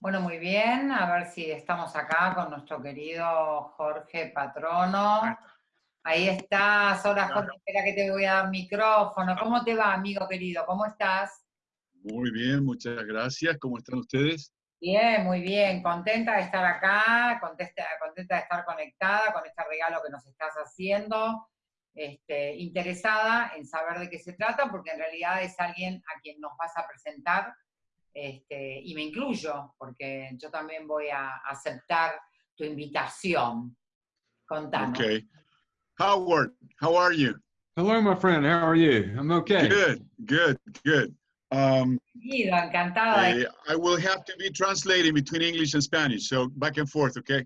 Bueno, muy bien. A ver si estamos acá con nuestro querido Jorge Patrono. Ahí estás. Hola, Jorge, espera que te voy a dar micrófono. ¿Cómo te va, amigo querido? ¿Cómo estás? Muy bien, muchas gracias. ¿Cómo están ustedes? Bien, muy bien. Contenta de estar acá, contenta, contenta de estar conectada con este regalo que nos estás haciendo. Este, interesada en saber de qué se trata, porque en realidad es alguien a quien nos vas a presentar este, y me incluyo, porque yo también voy a aceptar tu invitación. Contanos. Okay. Howard, how are you? Hello, my friend. How are you? I'm okay. Good, good, good. Um, encantada. Uh, I will have to be translating between English and Spanish, so back and forth, okay?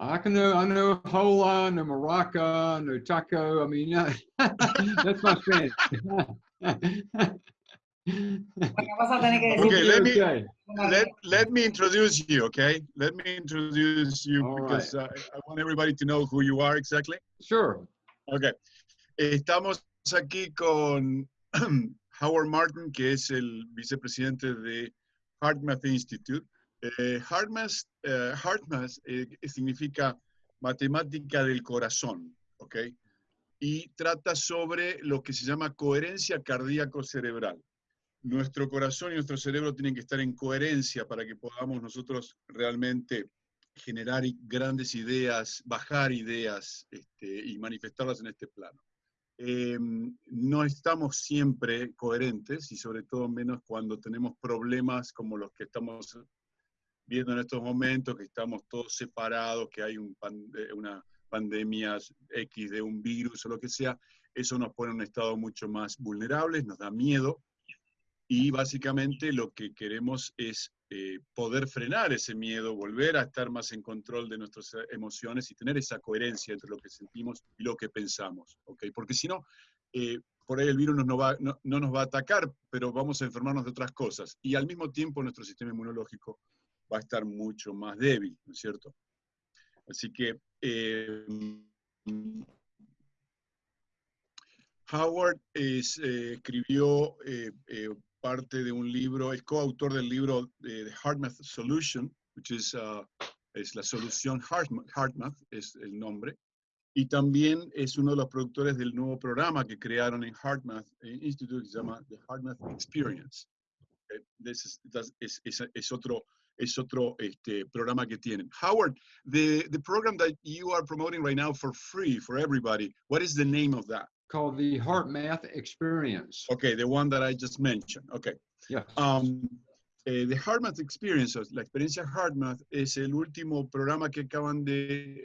I can know, I know hola, no maraca, no taco. I mean, that's my Spanish. okay, let me let, let me introduce you, okay? Let me introduce you All because right. uh, I want everybody to know who you are exactly. Sure. Okay. Estamos aquí con Howard Martin, que es el vicepresidente de HeartMath Institute. Eh, HeartMath, eh, HeartMath eh, significa matemática del corazón, ¿ok? Y trata sobre lo que se llama coherencia cardíaco-cerebral nuestro corazón y nuestro cerebro tienen que estar en coherencia para que podamos nosotros realmente generar grandes ideas, bajar ideas este, y manifestarlas en este plano. Em, no estamos siempre coherentes y sobre todo menos cuando tenemos problemas como los que estamos viendo en estos momentos, que estamos todos separados, que hay eh, una pandemia X de un virus o lo que sea, eso nos pone en un estado mucho más vulnerable, nos da miedo, y básicamente lo que queremos es eh, poder frenar ese miedo, volver a estar más en control de nuestras emociones y tener esa coherencia entre lo que sentimos y lo que pensamos, ¿ok? Porque si no, eh, por ahí el virus no, nos va a atacar, pero vamos a enfermarnos de otras cosas. Y al mismo tiempo nuestro sistema inmunológico va a estar mucho más débil, ¿no es cierto? Así que eh, Howard escribió parte de un libro, es coautor del libro de The HeartMath Solution, which is, uh, es la solución HeartMath, es el nombre, y también es uno de los productores del nuevo programa que crearon en HeartMath Institute, que se llama The HeartMath Experience. Okay. This is, es, es, otro, es otro este, programa que tienen. Howard, the, the program that you are promoting right now for free for everybody, what is the name of that? Called the HeartMath Experience. Okay, the one that I just mentioned. Okay. Yeah. Um, eh, the HeartMath Experience, la experiencia HeartMath, es el último programa que acaban de,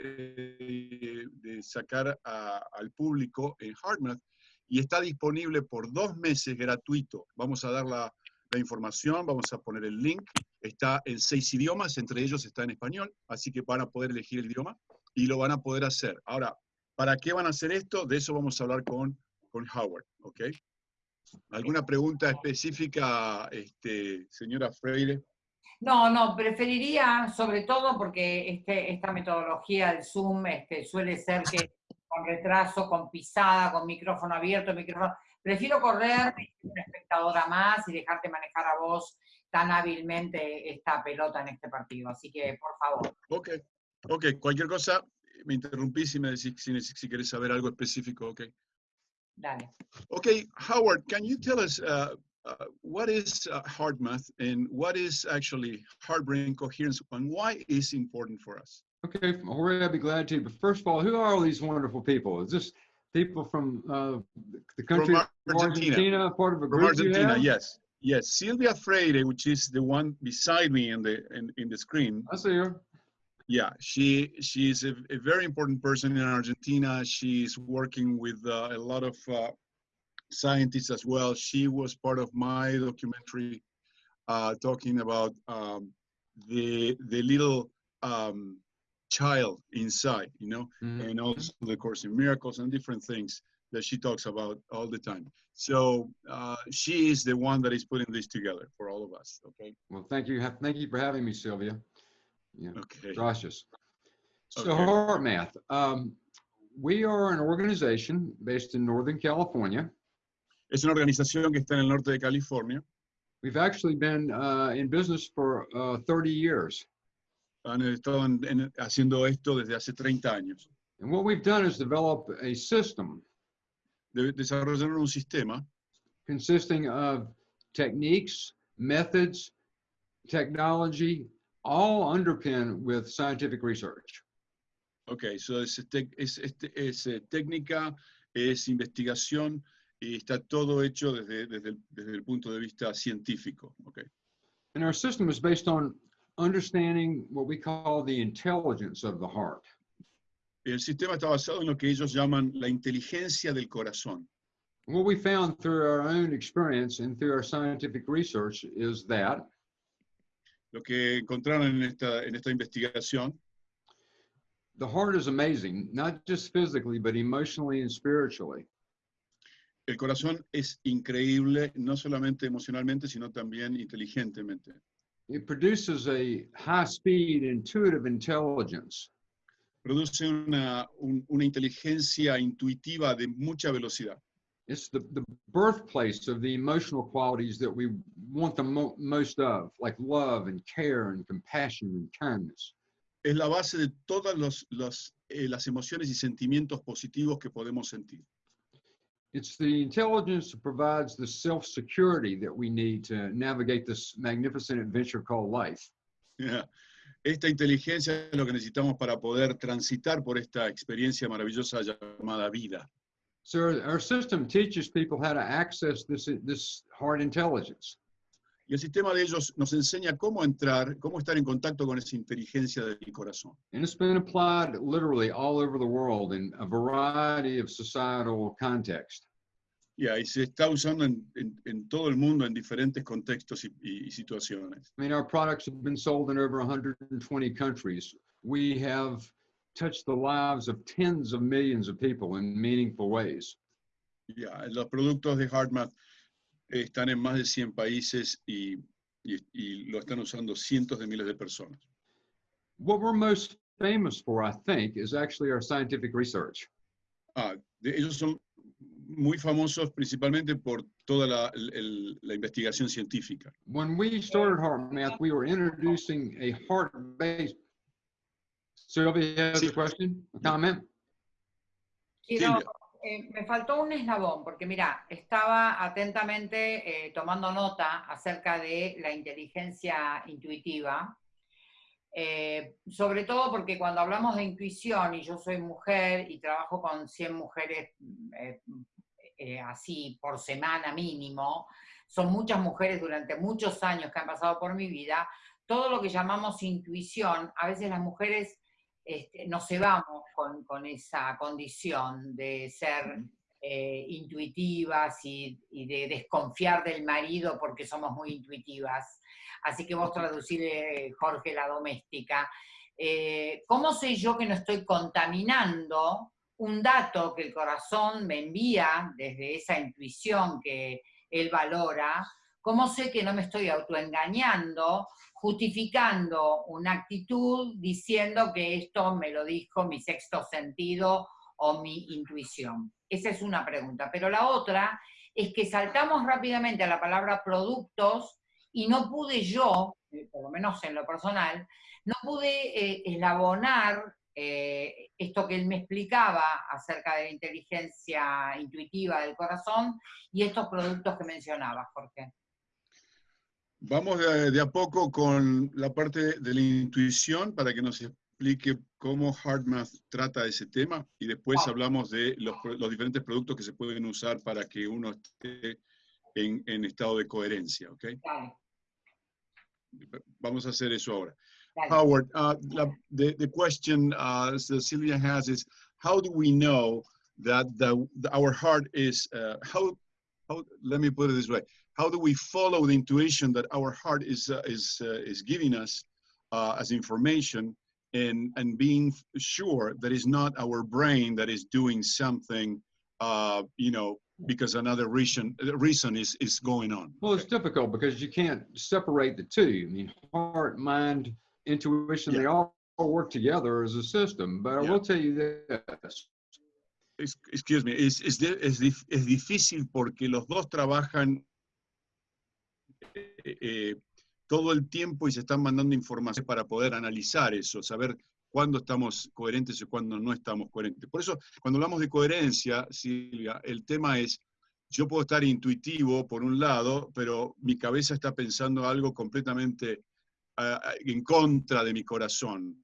eh, de sacar a, al público en HeartMath y está disponible por dos meses gratuito. Vamos a dar la, la información, vamos a poner el link. Está en seis idiomas, entre ellos está en español, así que van a poder elegir el idioma y lo van a poder hacer. Ahora, ¿Para qué van a hacer esto? De eso vamos a hablar con, con Howard, ¿ok? ¿Alguna pregunta específica, este, señora Freire? No, no, preferiría, sobre todo porque este, esta metodología del Zoom este, suele ser que con retraso, con pisada, con micrófono abierto, micrófono... Prefiero correr una espectadora más y dejarte manejar a vos tan hábilmente esta pelota en este partido. Así que, por favor. Ok, ok. Cualquier cosa, me interrumpí si me decís si, si querés saber algo específico, ok. Dale. Okay, Howard, can you tell us uh, uh, what is uh, math and what is actually hard-brain coherence and why is important for us? Okay, already I'd be glad to. But first of all, who are all these wonderful people? Is this people from uh, the country from Argentina. Argentina, part of a from group Argentina? Yes, yes. Silvia Freire, which is the one beside me in the in, in the screen. I see her. Yeah, she she's a, a, very important person in Argentina. She's working with uh, a lot of uh, scientists as well. She was part of my documentary uh, talking about um, the the little um, child inside, you know, mm -hmm. and also the Course in Miracles and different things that she talks about all the time. So uh, she is the one that is putting this together for all of us. Okay. Well, thank you. Thank you for having me, Sylvia. Yeah. Okay. Gracias. So Okay. HeartMath, um, we are an organization based in Northern California. Es una organización que está en el norte de California. We've actually been uh, in business for uh, 30 years. Han estado en- en- haciendo esto desde hace 30 años. And what we've done is develop a system De- desarrollaron un sistema consisting of techniques, methods, technology, all underpinned with scientific research. Ok, so es, es, este- es, eh, técnica, es investigación y está todo hecho desde, desde, el, desde el punto de vista científico. ok. And our system is based on understanding what we call the intelligence of the heart. El sistema está basado en lo que ellos llaman la inteligencia del corazón. What we found through our own experience and through our scientific research is that Lo que encontraron en esta, en esta investigación the heart is amazing, not just physically, but emotionally and spiritually. el corazón es increíble, no solamente emocionalmente, sino también inteligentemente. It produces a high speed, intuitive intelligence. Produce una, un- una inteligencia intuitiva de mucha velocidad. It's the, the birthplace of the emotional qualities that we want the mo- most of, like love and care and compassion and kindness. Es la base de todas los, los, eh, las emociones y sentimientos positivos que podemos sentir. It's the intelligence that provides the self security that we need to navigate this magnificent adventure called life. Ya. Esta inteligencia es lo que necesitamos para poder transitar por esta experiencia maravillosa llamada vida. So our, system teaches people how to access this, this heart intelligence. Y el sistema de ellos nos enseña cómo entrar, cómo estar en contacto con esa inteligencia del corazón. And it's been applied literally all over the world in a variety of societal contexts. Y ahí se está usando en, en- en todo el mundo en diferentes contextos y, y- y situaciones. I mean, our products have been sold in over 120 countries. We have touched the lives of tens of millions of people in meaningful ways. Ya, los productos de HeartMath están en más de 100 países y, y- y lo están usando cientos de miles de personas. What we're most famous for, I think, is actually our scientific research. Ah, de- ellos son muy famosos principalmente por toda la, el- la investigación científica. When we started HeartMath, we were introducing a heart-based. Sylvia has a Sí. question, a comment? Quiero, eh, me faltó un eslabón, porque mira, estaba atentamente eh, tomando nota acerca de la inteligencia intuitiva, eh, sobre todo porque cuando hablamos de intuición, y yo soy mujer y trabajo con 100 mujeres eh, eh, así por semana mínimo, son muchas mujeres durante muchos años que han pasado por mi vida, todo lo que llamamos intuición, a veces las mujeres este, nos cebamos con, con esa condición de ser eh, intuitivas y, y de desconfiar del marido porque somos muy intuitivas. Así que vos traducirle, Jorge, la doméstica. Eh, ¿Cómo sé yo que no estoy contaminando un dato que el corazón me envía desde esa intuición que él valora? ¿Cómo sé que no me estoy autoengañando, justificando una actitud diciendo que esto me lo dijo mi sexto sentido o mi intuición? Esa es una pregunta. Pero la otra es que saltamos rápidamente a la palabra productos y no pude yo, eh, por lo menos en lo personal, no pude eh, eslabonar eh, esto que él me explicaba acerca de la inteligencia intuitiva del corazón y estos productos que mencionaba, Jorge. Vamos de, de a poco con la parte de la intuición para que nos explique cómo HeartMath trata ese tema y después hablamos de los, los diferentes productos que se pueden usar para que uno esté en, en estado de coherencia, ¿ok? Dale, Vamos a hacer eso ahora. Howard, uh, la- the, the question uh, Sylvia has is, how do we know that the, the- our heart is, uh, how, how, let me put it this way, how do we follow the intuition that our heart is, uh, is, uh, is giving us uh, as information and, and being sure that it's not our brain that is doing something, uh, you know, because another reason, reason is, is going on. Well, it's difficult because you can't separate the two. I mean, heart, mind, intuition, they all work together as a system. But I Yeah. will tell you this. Excuse me, es, es, es es difícil porque los dos trabajan eh, eh, todo el tiempo y se están mandando información para poder analizar eso, saber cuándo estamos coherentes y cuándo no estamos coherentes. Por eso, cuando hablamos de coherencia, Silvia, el tema es, yo puedo estar intuitivo por un lado, pero mi cabeza está pensando algo completamente en contra de mi corazón.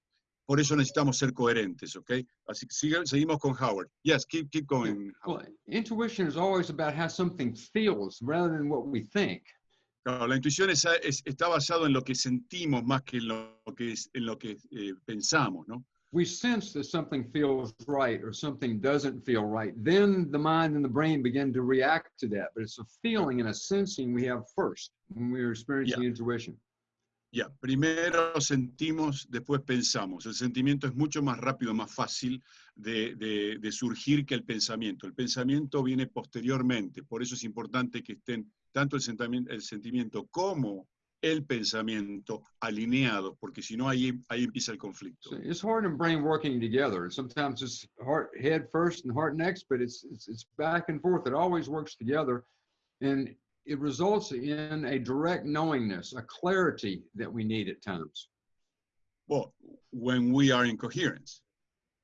Por eso necesitamos ser coherentes, ¿ok? Así que seguimos con Howard. Yes, keep, keep going. Well, intuition is always about how something feels rather than what we think. Claro, la intuición es- es- está basado en lo que sentimos más que en lo que, es- en lo que eh, pensamos, ¿no? We sense that something feels right or something doesn't feel right. Then the mind and the brain begin to react to that. But it's a feeling and a sensing we have first when we're experiencing intuition. Ya, primero sentimos, después pensamos. El sentimiento es mucho más rápido, más fácil de, de- de surgir que el pensamiento. El pensamiento viene posteriormente, por eso es importante que estén tanto el sentimiento, el sentimiento como el pensamiento alineados, porque si no ahí, ahí empieza el conflicto. So it's heart and brain working together. And sometimes it's heart head first and heart next, but it's, it's it's back and forth. It always works together. And it results in a direct knowingness, a clarity that we need at times. Well, when we are in coherence.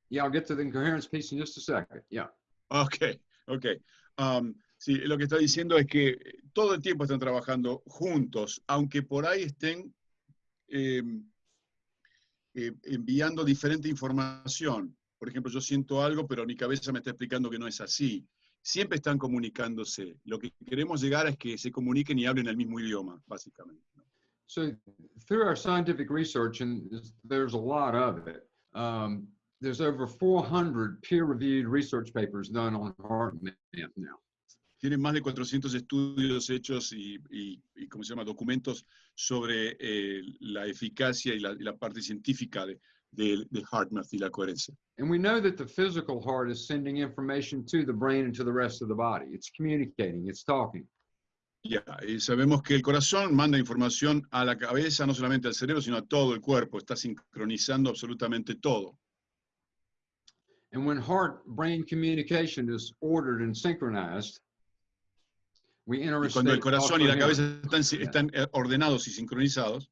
Yeah, I'll get to the incoherence piece in just a second. Yeah. Ok, ok. Um, sí, lo que está diciendo es que todo el tiempo están trabajando juntos, aunque por ahí estén eh, eh, enviando diferente información. Por ejemplo, yo siento algo, pero mi cabeza me está explicando que no es así. Siempre están comunicándose. Lo que queremos llegar es que se comuniquen y hablen el mismo idioma, básicamente. ¿no? So through our scientific research, and there's- a lot of it, um, there's over 400 peer-reviewed research papers done on heart math now. Tienen más de 400 estudios hechos y, y, y, ¿cómo se llama?, documentos sobre eh, la eficacia y la, y la parte científica de, de, de HeartMath y la coherencia. And we know that the physical heart is sending information to the brain and to the rest of the body. It's communicating, it's talking. Ya, y sabemos que el corazón manda información a la cabeza, no solamente al cerebro, sino a todo el cuerpo. Está sincronizando absolutamente todo. And when heart-brain communication is ordered and synchronized, Y cuando el corazón y la cabeza están, están eh, ordenados y sincronizados,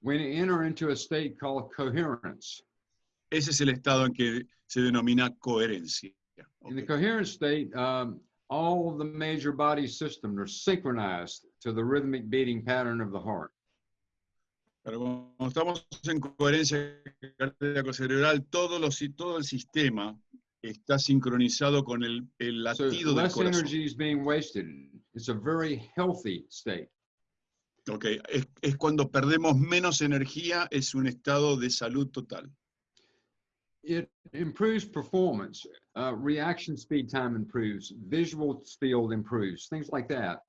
We enter into a state called coherence. ese es el estado en que se denomina coherencia. In the coherent state, um, all the major body systems are synchronized to the rhythmic beating pattern of the heart. Pero cuando estamos en coherencia cardíaco-cerebral, todo, los, todo el sistema está sincronizado con el, el So latido del less corazón. energy is being wasted. It's a very healthy state. Ok, es, es cuando perdemos menos energía, es un estado de salud total. It improves performance. Uh, reaction speed time improves. Visual field improves. Things like that.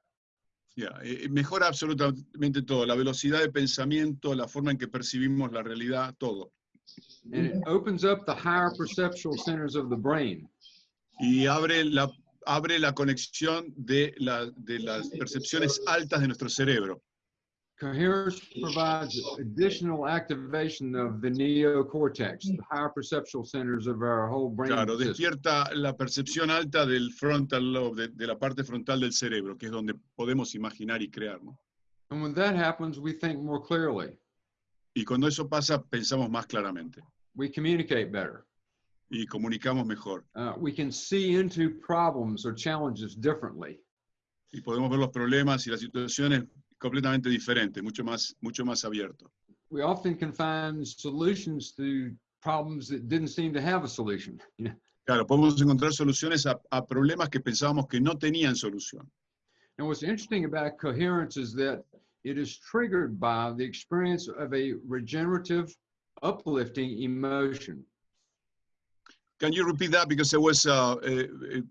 Ya, eh, mejora absolutamente todo, la velocidad de pensamiento, la forma en que percibimos la realidad, todo. And it opens up the higher perceptual centers of the brain. Y abre la, abre la conexión de, la- de las percepciones altas de nuestro cerebro. Coherence provides additional activation of the neocortex, the higher perceptual centers of our whole brain. Claro, despierta la percepción alta del frontal lobe, de, de la parte frontal del cerebro, que es donde podemos imaginar y crear. ¿no? And when that happens, we think more clearly. Y cuando eso pasa, pensamos más claramente We communicate better. y comunicamos mejor. Uh, we can see into problems or challenges differently. Y podemos ver los problemas y las situaciones completamente diferentes, mucho más, mucho más abierto. We often can find solutions to problems that didn't seem to have a solution. Claro, podemos encontrar soluciones a, a problemas que pensábamos que no tenían solución. And what's interesting about coherence is that it is triggered by the experience of a regenerative, uplifting emotion. Can you repeat that because there was uh, a, a,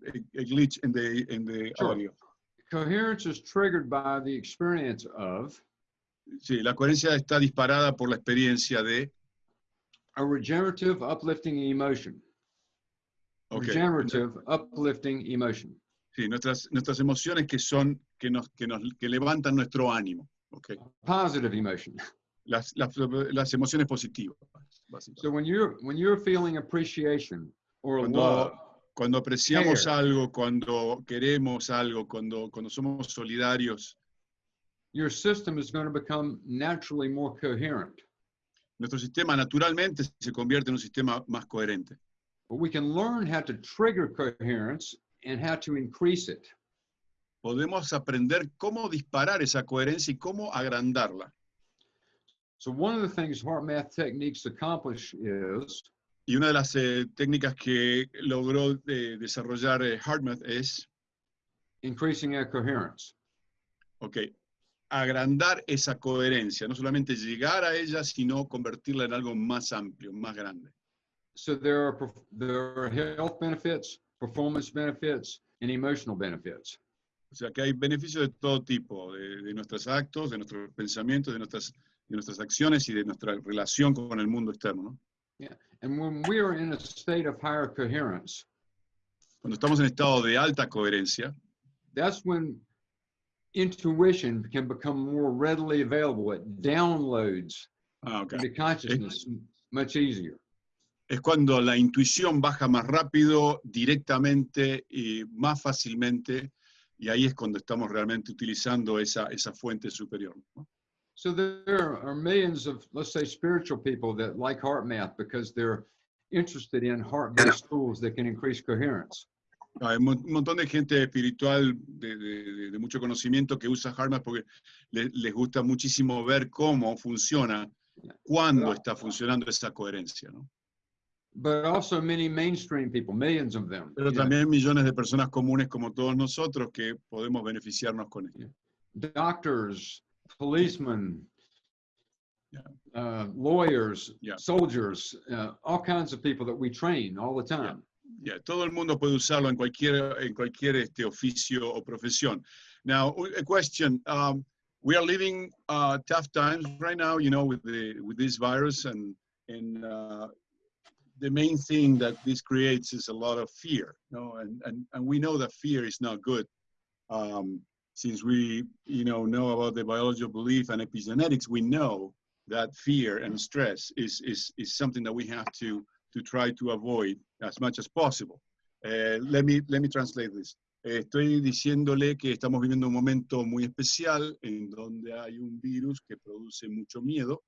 a glitch in the in the Sure. audio? Coherence is triggered by the experience of Sí, la coherencia está disparada por la experiencia de. a regenerative, uplifting emotion. ok, Regenerative, uplifting emotion. Sí, nuestras nuestras emociones que son que nos que nos que levantan nuestro ánimo. Okay. Positive emotion. Las, las, las emociones positivas. So when you're when you're feeling appreciation or Cuando, love, cuando apreciamos care. algo, cuando queremos algo, cuando, cuando somos solidarios, your system is going to become naturally more coherent. Nuestro sistema naturalmente se convierte en un sistema más coherente. But we can learn how to trigger coherence and how to increase it. Podemos aprender cómo disparar esa coherencia y cómo agrandarla. So one of the things heart math techniques accomplish is Y una de las eh, técnicas que logró eh, desarrollar eh, HeartMath es, increasing our coherence. ok, agrandar esa coherencia, no solamente llegar a ella, sino convertirla en algo más amplio, más grande. So there are there are health benefits, performance benefits, and emotional benefits. O sea que hay beneficios de todo tipo, de, de nuestros actos, de nuestros pensamientos, de nuestras, de nuestras acciones y de nuestra relación con el mundo externo. ¿no? And when we are in a state of higher coherence, Cuando estamos en estado de alta coherencia, that's when intuition can become more readily available. It downloads ah, ok. into consciousness much easier. es cuando la intuición baja más rápido, directamente y más fácilmente, y ahí es cuando estamos realmente utilizando esa, esa fuente superior. ¿no? So there are millions of, let's say, spiritual people that like heart math because they're interested in heart-based tools that can increase coherence. Hay un mon- un montón de gente espiritual de, de- de- de mucho conocimiento que usa HeartMath porque le- les gusta muchísimo ver cómo funciona, cuándo está funcionando esa coherencia. ¿no? But also many mainstream people, millions of them. Pero también millones de personas comunes como todos nosotros que podemos beneficiarnos con esto. doctors, policemen, Yeah. uh, lawyers, Yeah. soldiers, uh, all kinds of people that we train all the time. Ya, todo el mundo puede usarlo en cualquier, en cualquier este, oficio o profesión. Now, a question. Um, we are living uh, tough times right now, you know, with, the, with this virus, and, and uh, the main thing that this creates is a lot of fear, you know, and, and, and we know that fear is not good. Um, since we, you know, know about the biology of belief and epigenetics, we know that fear and stress is, is, is something that we have to to try to avoid as much as possible. Eh, let, me, let me translate this. Estoy diciéndole que estamos viviendo un momento muy especial en donde hay un virus que produce mucho miedo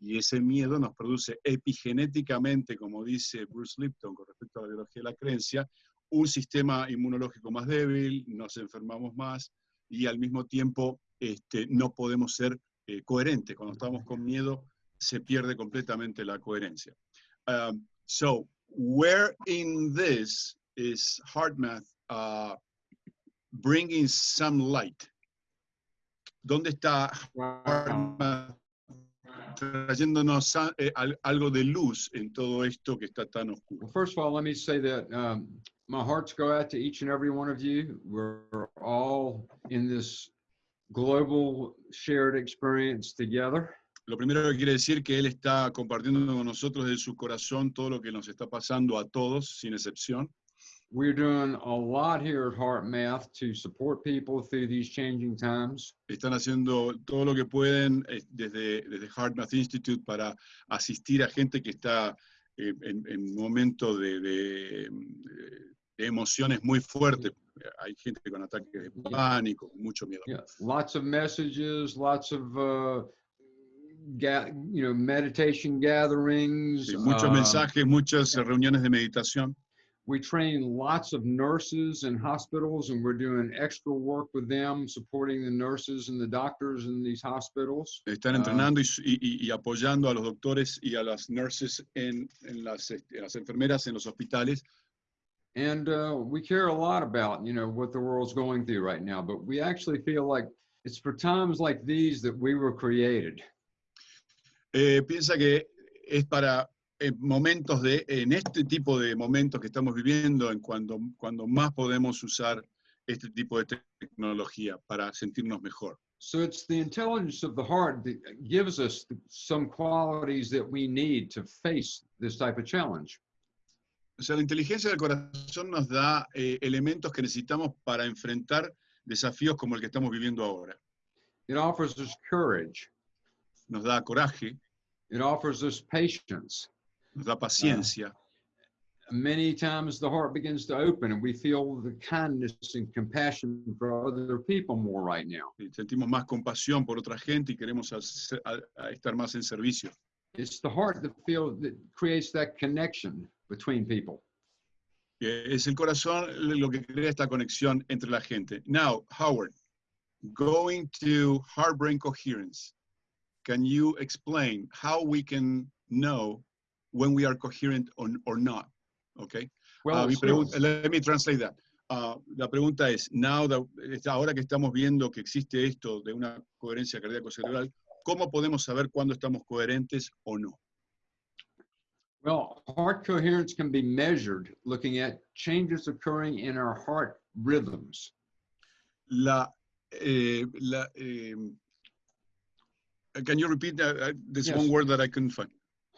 y ese miedo nos produce epigenéticamente, como dice Bruce Lipton con respecto a la biología de la creencia, un sistema inmunológico más débil, nos enfermamos más y al mismo tiempo este, no podemos ser eh, coherentes. Cuando estamos con miedo se pierde completamente la coherencia. Um, so, where in this is HeartMath uh, bringing some light? ¿Dónde está HeartMath trayéndonos a- eh, al- algo de luz en todo esto que está tan oscuro? Well, first of all, let me say that um, my hearts go out to each and every one of you. We're all in this global shared experience together. Lo primero que quiere decir que Él está compartiendo con nosotros de su corazón todo lo que nos está pasando a todos, sin excepción. We're doing a lot here at Heart Math to support people through these changing times. Están haciendo todo lo que pueden eh, desde, desde HeartMath Institute para asistir a gente que está eh, en, en momento de, de, de emociones muy fuertes. Hay gente con ataques de pánico, mucho miedo. Yeah, lots of messages, lots of uh, ga- you know meditation gatherings. Sí, muchos um, mensajes, muchas reuniones de meditación. We train lots of nurses in hospitals, and we're doing extra work with them, supporting the nurses and the doctors in these hospitals. Están Ah. entrenando y, su- y- y- apoyando a los doctores y a las nurses en, en las, a las enfermeras en los hospitales. And uh, we care a lot about you know what the world's going through right now, but we actually feel like it's for times like these that we were created. Eh, piensa que es para eh, momentos de, en este tipo de momentos que estamos viviendo, en cuando, cuando más podemos usar este tipo de tecnología para sentirnos mejor. So it's the intelligence of the heart that gives us some qualities that we need to face this type of challenge. O sea, la inteligencia del corazón nos da eh, elementos que necesitamos para enfrentar desafíos como el que estamos viviendo ahora. It offers us courage. Nos da coraje, It offers us patience, nos da uh, paciencia, many times the heart begins to open and we feel the kindness and compassion for other people more right now. Sentimos más compasión por otra gente y queremos hacer- a- a estar más en servicio. It's the heart that feels that creates that connection between people. Es el corazón lo que crea esta conexión entre la gente. Now, Howard, going to heart-brain coherence, can you explain how we can know when we are coherent or, or not? Okay. Well, Ah, mi let me translate that. Ah, la pregunta es, now that- ahora que estamos viendo que existe esto de una coherencia cardíaco-cerebral, ¿cómo podemos saber cuándo estamos coherentes o no? well, heart coherence can be measured looking at changes occurring in our heart rhythms. La, eh, la, eh, can you repeat that? Uh, This Yes. one word that I couldn't find.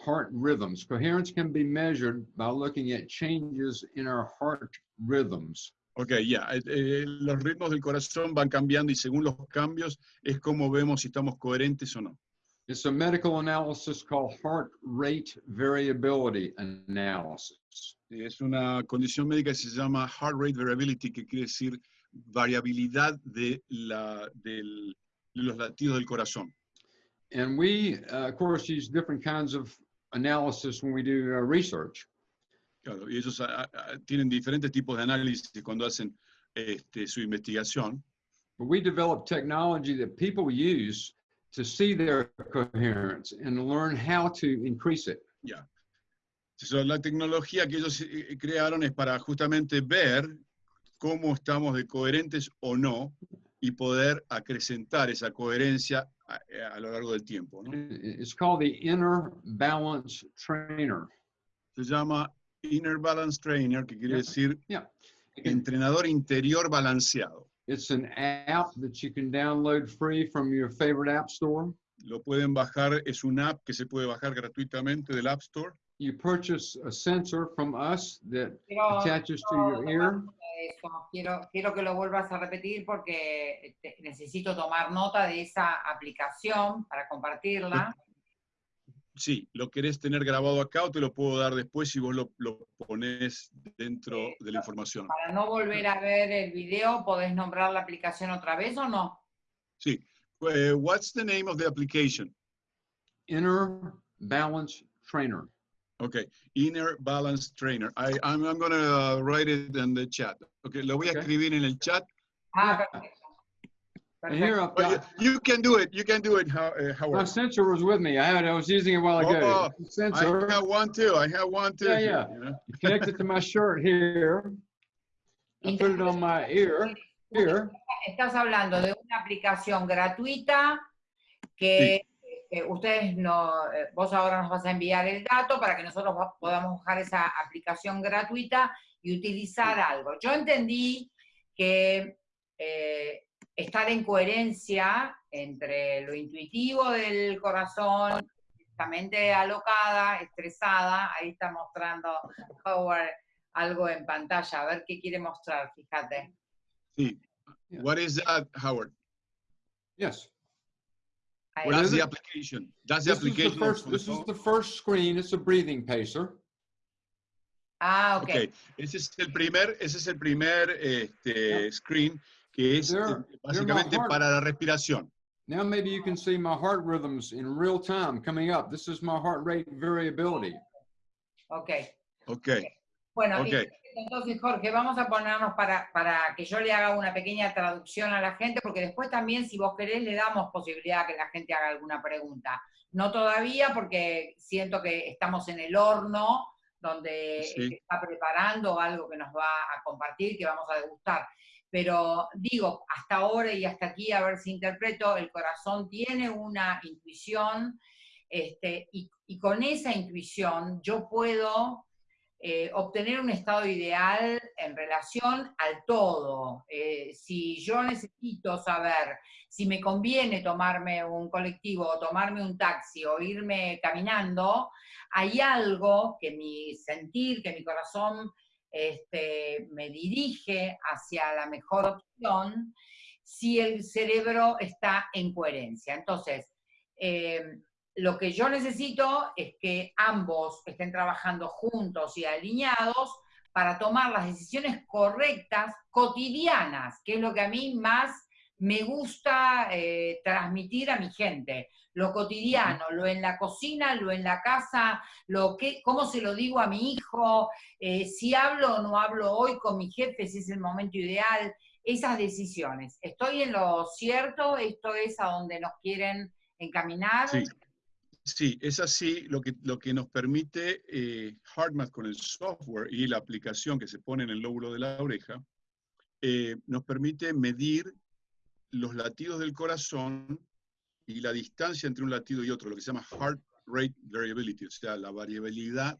Heart rhythms. Coherence can be measured by looking at changes in our heart rhythms. Ok, ya. eh, eh, los ritmos del corazón van cambiando y según los cambios es como vemos si estamos coherentes o no. It's a medical analysis called heart rate variability analysis. Es una condición médica que se llama heart rate variability, que quiere decir variabilidad de, la, del- de los latidos del corazón. And we, uh, of course, use different kinds of analysis when we do uh, research. Claro, y ellos ah, ah, tienen diferentes tipos de análisis cuando hacen este, su investigación. But we develop technology that people use to see their coherence and learn how to increase it. Yeah. So, la tecnología que ellos eh, crearon es para justamente ver cómo estamos de coherentes o no y poder acrecentar esa coherencia a, a lo largo del tiempo. ¿no? It's called the Inner Balance Trainer. Se llama Inner Balance Trainer, que quiere Yeah. decir Yeah. entrenador interior balanceado. It's an app that you can download free from your favorite app store. Lo pueden bajar, es una app que se puede bajar gratuitamente del App Store. You purchase a sensor from us that attaches to your ear. Eso. Quiero, quiero que lo vuelvas a repetir porque este, necesito tomar nota de esa aplicación para compartirla. Sí, lo querés tener grabado acá o te lo puedo dar después si vos lo, lo pones dentro Sí, de la información. Para no volver a ver el video, ¿podés nombrar la aplicación otra vez o no? Sí. Eh, what's the name of the application? Inner Balance Trainer. Okay, Inner Balance Trainer. I, I'm, I'm gonna uh, write it in the chat. Okay, lo voy a Okay. escribir en el chat. Ah, perfecto. Here. I've Well, got, you, you can do it. You can do it, How, uh, my Howard. sensor was with me. I had, I was using it while ago. Oh, I Sensor have one too. I have one too. Yeah, here, yeah. you know? connected to my shirt here. I put it on my ear, here. Estás hablando de una aplicación gratuita que eh, ustedes no, eh, vos ahora nos vas a enviar el dato para que nosotros podamos bajar esa aplicación gratuita y utilizar algo. Yo entendí que eh, estar en coherencia entre lo intuitivo del corazón, la mente alocada, estresada, ahí está mostrando Howard algo en pantalla, a ver qué quiere mostrar, fíjate. Sí. What is that, Howard? Yes. What is the application. That's the This is the application. first, this is the first screen. It's a breathing pacer. Ah, ok. Ok, ese es el primer, ese es el primer este, screen que es There- eh, básicamente para la respiración. Now maybe you can see my heart rhythms in real time coming up. This is my heart rate variability. Ok. Ok, Bueno, Ok. y entonces Jorge, vamos a ponernos para, para que yo le haga una pequeña traducción a la gente, porque después también, si vos querés, le damos posibilidad a que la gente haga alguna pregunta. No todavía, porque siento que estamos en el horno, donde Sí. se está preparando algo que nos va a compartir, que vamos a degustar. Pero digo, hasta ahora y hasta aquí, a ver si interpreto, el corazón tiene una intuición, este, y, y con esa intuición yo puedo eh, obtener un estado ideal en relación al todo. Eh, si yo necesito saber si me conviene tomarme un colectivo o tomarme un taxi o irme caminando, hay algo que mi sentir, que mi corazón este, me dirige hacia la mejor opción si el cerebro está en coherencia. Entonces, eh, lo que yo necesito es que ambos estén trabajando juntos y alineados para tomar las decisiones correctas, cotidianas, que es lo que a mí más me gusta eh, transmitir a mi gente. Lo cotidiano, lo en la cocina, lo en la casa, lo que, cómo se lo digo a mi hijo, eh, si hablo o no hablo hoy con mi jefe, si es el momento ideal, esas decisiones. ¿Estoy en lo cierto? ¿Esto es a donde nos quieren encaminar? Sí. Sí, es así lo que, lo que nos permite eh, HeartMath con el software y la aplicación que se pone en el lóbulo de la oreja, eh, nos permite medir los latidos del corazón y la distancia entre un latido y otro, lo que se llama heart rate variability, o sea, la variabilidad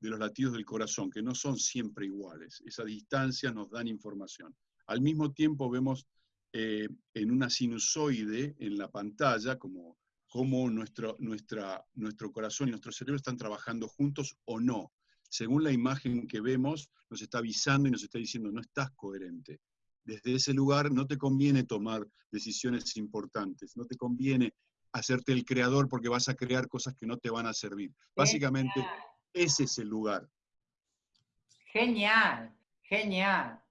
de los latidos del corazón, que no son siempre iguales. Esa distancia nos dan información. Al mismo tiempo vemos eh, en una sinusoide en la pantalla, como cómo nuestro, nuestra, nuestro corazón y nuestro cerebro están trabajando juntos o no. Según la imagen que vemos, nos está avisando y nos está diciendo, no estás coherente. Desde ese lugar no te conviene tomar decisiones importantes, no te conviene hacerte el creador porque vas a crear cosas que no te van a servir. Básicamente, ese es el lugar. Genial, genial.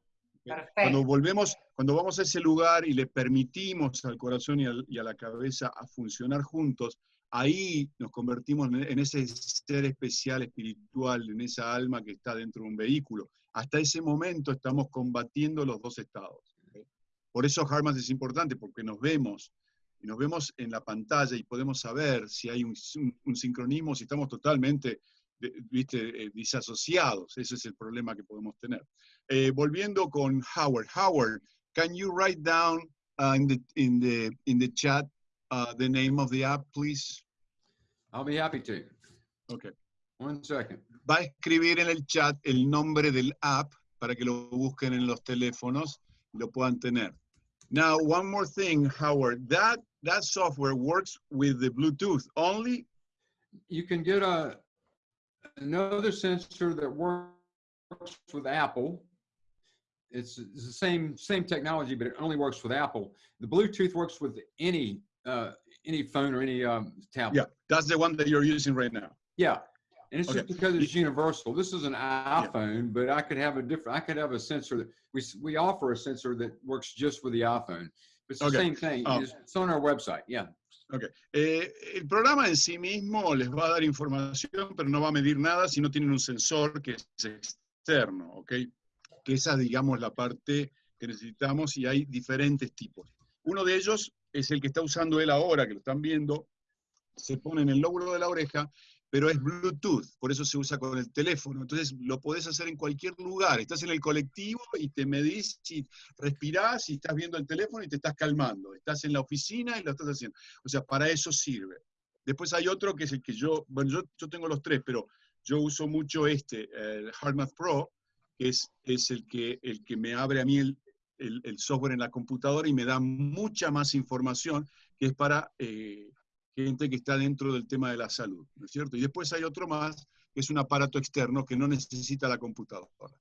Cuando volvemos, cuando vamos a ese lugar y le permitimos al corazón y, a la cabeza a funcionar juntos, ahí nos convertimos en, ese ser especial espiritual, en esa alma que está dentro de un vehículo. Hasta ese momento estamos combatiendo los dos estados. Por eso Harmas es importante, porque nos vemos, y nos vemos en la pantalla y podemos saber si hay un, un sincronismo, si estamos totalmente viste, eh, disasociados. Ese es el problema que podemos tener. Eh, volviendo con Howard. Howard, can you write down uh, in, the, in, the, in the chat uh, the name of the app, please? I'll be happy to. Okay. One second. Va a escribir en el chat el nombre del app para que lo busquen en los teléfonos y lo puedan tener. Now, one more thing, Howard. That that software works with the Bluetooth only. You can get a another sensor that works with Apple. It's, it's, the same same technology, but it only works with Apple. The Bluetooth works with any uh, any phone or any um, tablet. Yeah, that's the one that you're using right now. Yeah, and it's okay. just because it's universal. This is an iPhone, yeah. but I could have a different. I could have a sensor that we we offer a sensor that works just with the iPhone. It's the okay. same thing. Um, it's on our website. Yeah. Ok. Eh, el programa en sí mismo les va a dar información, pero no va a medir nada si no tienen un sensor que es externo, ¿ok? Que esa, digamos, la parte que necesitamos y hay diferentes tipos. Uno de ellos es el que está usando él ahora, que lo están viendo, se pone en el lóbulo de la oreja pero es Bluetooth, por eso se usa con el teléfono. Entonces lo podés hacer en cualquier lugar. Estás en el colectivo y te medís, y respirás y estás viendo el teléfono y te estás calmando. Estás en la oficina y lo estás haciendo. O sea, para eso sirve. Después hay otro que es el que yo, bueno, yo, yo tengo los tres, pero yo uso mucho este, el HeartMath Pro, es, es el, que, el que me abre a mí el, el, software en la computadora y me da mucha más información, que es para... Eh, gente que está dentro del tema de la salud, ¿no es cierto? Y después hay otro más, que es un aparato externo que no necesita la computadora.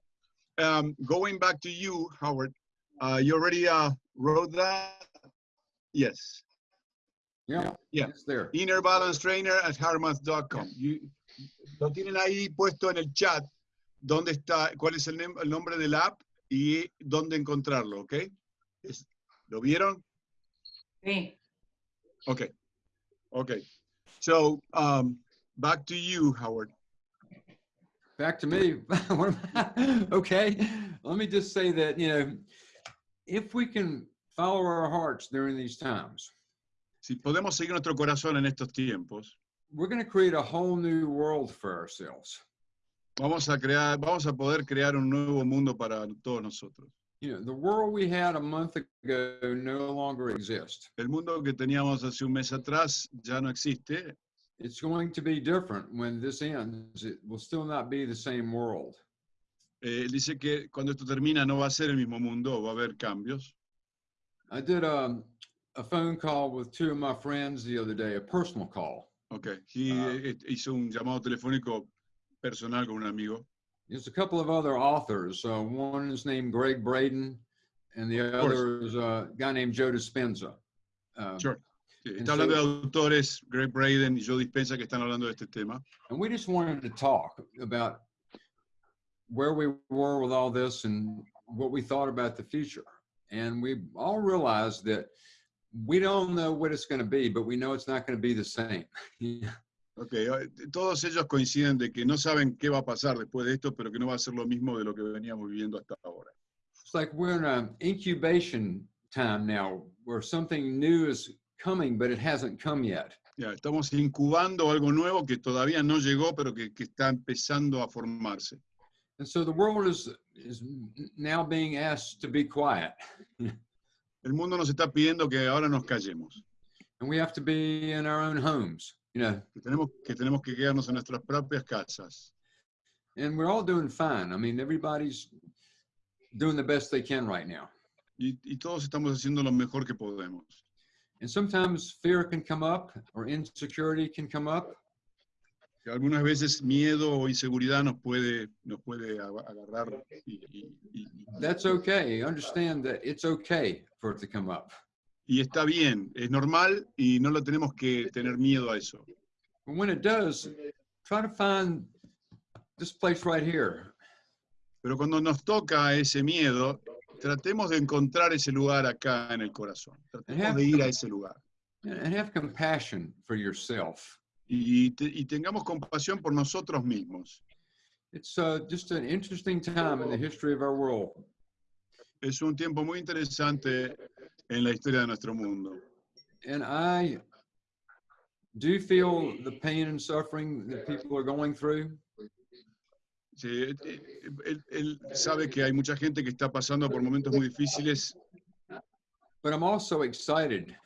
Um, going back to you, Howard, uh, you already uh, wrote that? Yes. Yeah, yeah. it's there. Inner Balance Trainer at harmath.com. Lo tienen ahí puesto en el chat, dónde está, cuál es el, el nombre del app y dónde encontrarlo, ¿ok? ¿Lo vieron? Sí. Ok. Okay. So um, back to you, Howard. Back to me. okay. Let me just say that, you know, if we can follow our hearts during these times. Si podemos seguir nuestro corazón en estos tiempos. We're going to create a whole new world for ourselves. Vamos a crear, vamos a poder crear un nuevo mundo para todos nosotros. You know, the world we had a month ago no longer exists. El mundo que teníamos hace un mes atrás ya no existe. It's going to be different when this ends. It will still not be the same world. Eh, dice que cuando esto termina no va a ser el mismo mundo, va a haber cambios. I did a, a phone call with two of my friends the other day, a personal call. Okay, he uh, hizo un llamado telefónico personal con un amigo. There's a couple of other authors. Uh, one is named Greg Braden, and the other is a guy named Joe Dispenza. Uh, sure. Está hablando de autores, Greg Braden y Joe Dispenza, que están hablando de este tema. And we just wanted to talk about where we were with all this and what we thought about the future. And we all realized that we don't know what it's going to be, but we know it's not going to be the same. Ok, todos ellos coinciden de que no saben qué va a pasar después de esto, pero que no va a ser lo mismo de lo que veníamos viviendo hasta ahora. It's like we're in an incubation time now where something new is coming, but it hasn't come yet. Ya, estamos incubando algo nuevo que todavía no llegó, pero que, que está empezando a formarse. And so the world is, is now being asked to be quiet. El mundo nos está pidiendo que ahora nos callemos, And we have to be in our own homes, know, que tenemos que, tenemos que quedarnos en nuestras propias casas. and we're all doing fine. I mean, everybody's doing the best they can right now. Y, y todos estamos haciendo lo mejor que podemos. And sometimes fear can come up or insecurity can come up. Que algunas veces miedo o inseguridad nos puede, nos puede agarrar y, y- y- That's okay. Understand that it's okay for it to come up. Y está bien, es normal y no lo tenemos que tener miedo a eso. But when it does, try to find this place right here. Pero cuando nos toca ese miedo, tratemos de encontrar ese lugar acá en el corazón. Tratemos de ir a ese lugar. and and have compassion for yourself. Y, te- y tengamos compasión por nosotros mismos. It's uh, just an interesting time in the history of our world. Es un tiempo muy interesante en la historia de nuestro mundo. And I do feel the pain and suffering that people are going through. Sí, eh, eh, él, él sabe que hay mucha gente que está pasando por momentos muy difíciles, But I'm also excited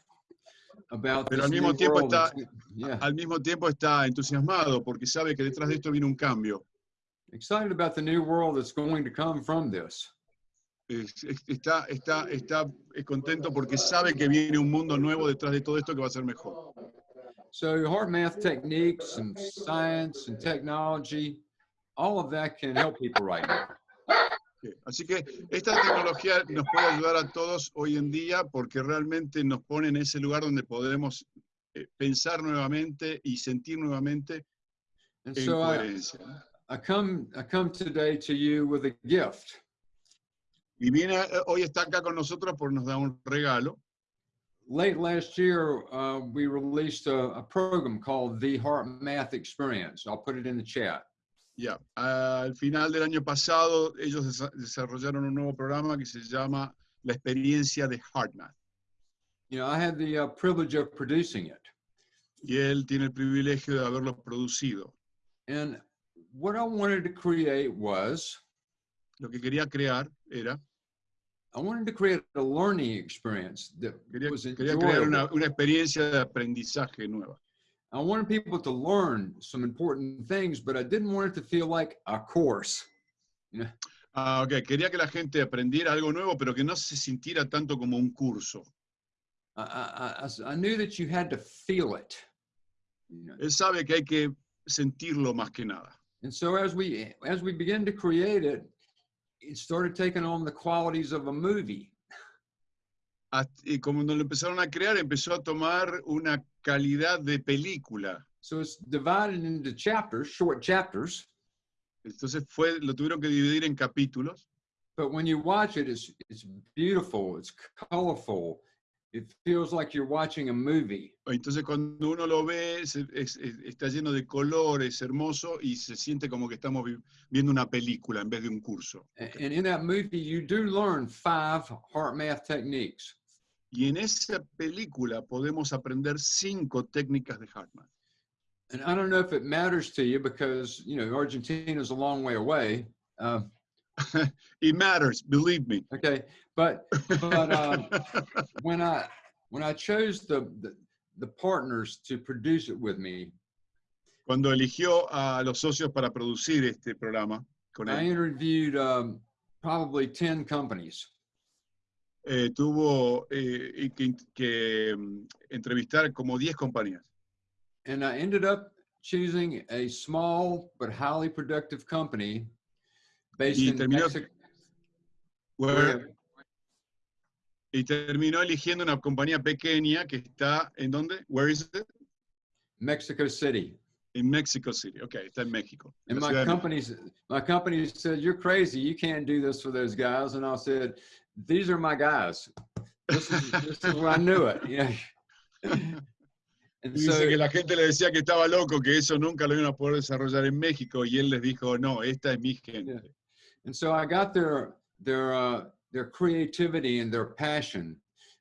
about Pero al mismo tiempo world está- yeah, al mismo tiempo está entusiasmado porque sabe que detrás de esto viene un cambio. excited about the new world that's going to come from this. Es- es- Está, está, está contento porque sabe que viene un mundo nuevo detrás de todo esto que va a ser mejor. So hard math techniques and science and technology, all of that can help people right now. Sí, Así que esta tecnología nos puede ayudar a todos hoy en día porque realmente nos pone en ese lugar donde podemos eh, pensar nuevamente y sentir nuevamente en so I, coherencia. ¿no? I come I come today to you with a gift. Y viene, eh, hoy está acá con nosotros porque nos da un regalo. Late last year, uh, we released a, a program called the Heart Math Experience. I'll put it in the chat. Ya, al final del año pasado ellos desa- desarrollaron un nuevo programa que se llama La experiencia de HeartMath. You know, I had the uh, privilege of producing it. Y él tiene el privilegio de haberlo producido. And what I wanted to create was Lo que quería crear era, I wanted to create a learning experience that quería, was quería crear una, una experiencia de aprendizaje nueva. I wanted people to learn some important things, but I didn't want it to feel like a course. Ah, ok, quería que la gente aprendiera algo nuevo, pero que no se sintiera tanto como un curso. I, I, I knew that you had to feel it. You know, Él sabe que hay que sentirlo más que nada. And so as we as we began to create it, it started taking on the qualities of a movie. Hasta- y como lo empezaron a crear, empezó a tomar una calidad de película. So it's divided into chapters, short chapters. Entonces fue, lo tuvieron que dividir en capítulos. But when you watch it, it's it's beautiful, it's colorful. It feels like you're watching a movie. Entonces cuando uno lo ve, es- es- está lleno de colores, hermoso, y se siente como que estamos vi- viendo una película en vez de un curso. And in that movie, you do learn five heart math techniques. Y en esa película podemos aprender cinco técnicas de Hartman. And I don't know if it matters to you because you know Argentina is a long way away. Uh, It matters, believe me. okay, but but um, when I when I chose the, the the partners to produce it with me, Cuando eligió a los socios para producir este programa con I él, interviewed um, probably ten companies, eh, tuvo eh, que, que, mm, entrevistar como 10 compañías. and I ended up choosing a small but highly productive company Y in terminó-. Where- y terminó eligiendo una compañía pequeña que está, ¿en dónde? Where is it? Mexico City. En Mexico City. Ok, está en México. And my companies, my company said, "You're crazy. You can't do this for those guys." And I said, "These are my guys. This is, this is where I knew it." You know. And Y dice so, que la gente le decía que estaba loco, que eso nunca lo iban a poder desarrollar en México, y él les dijo, no, esta es mi gente. And so I got their their uh, their creativity and their passion,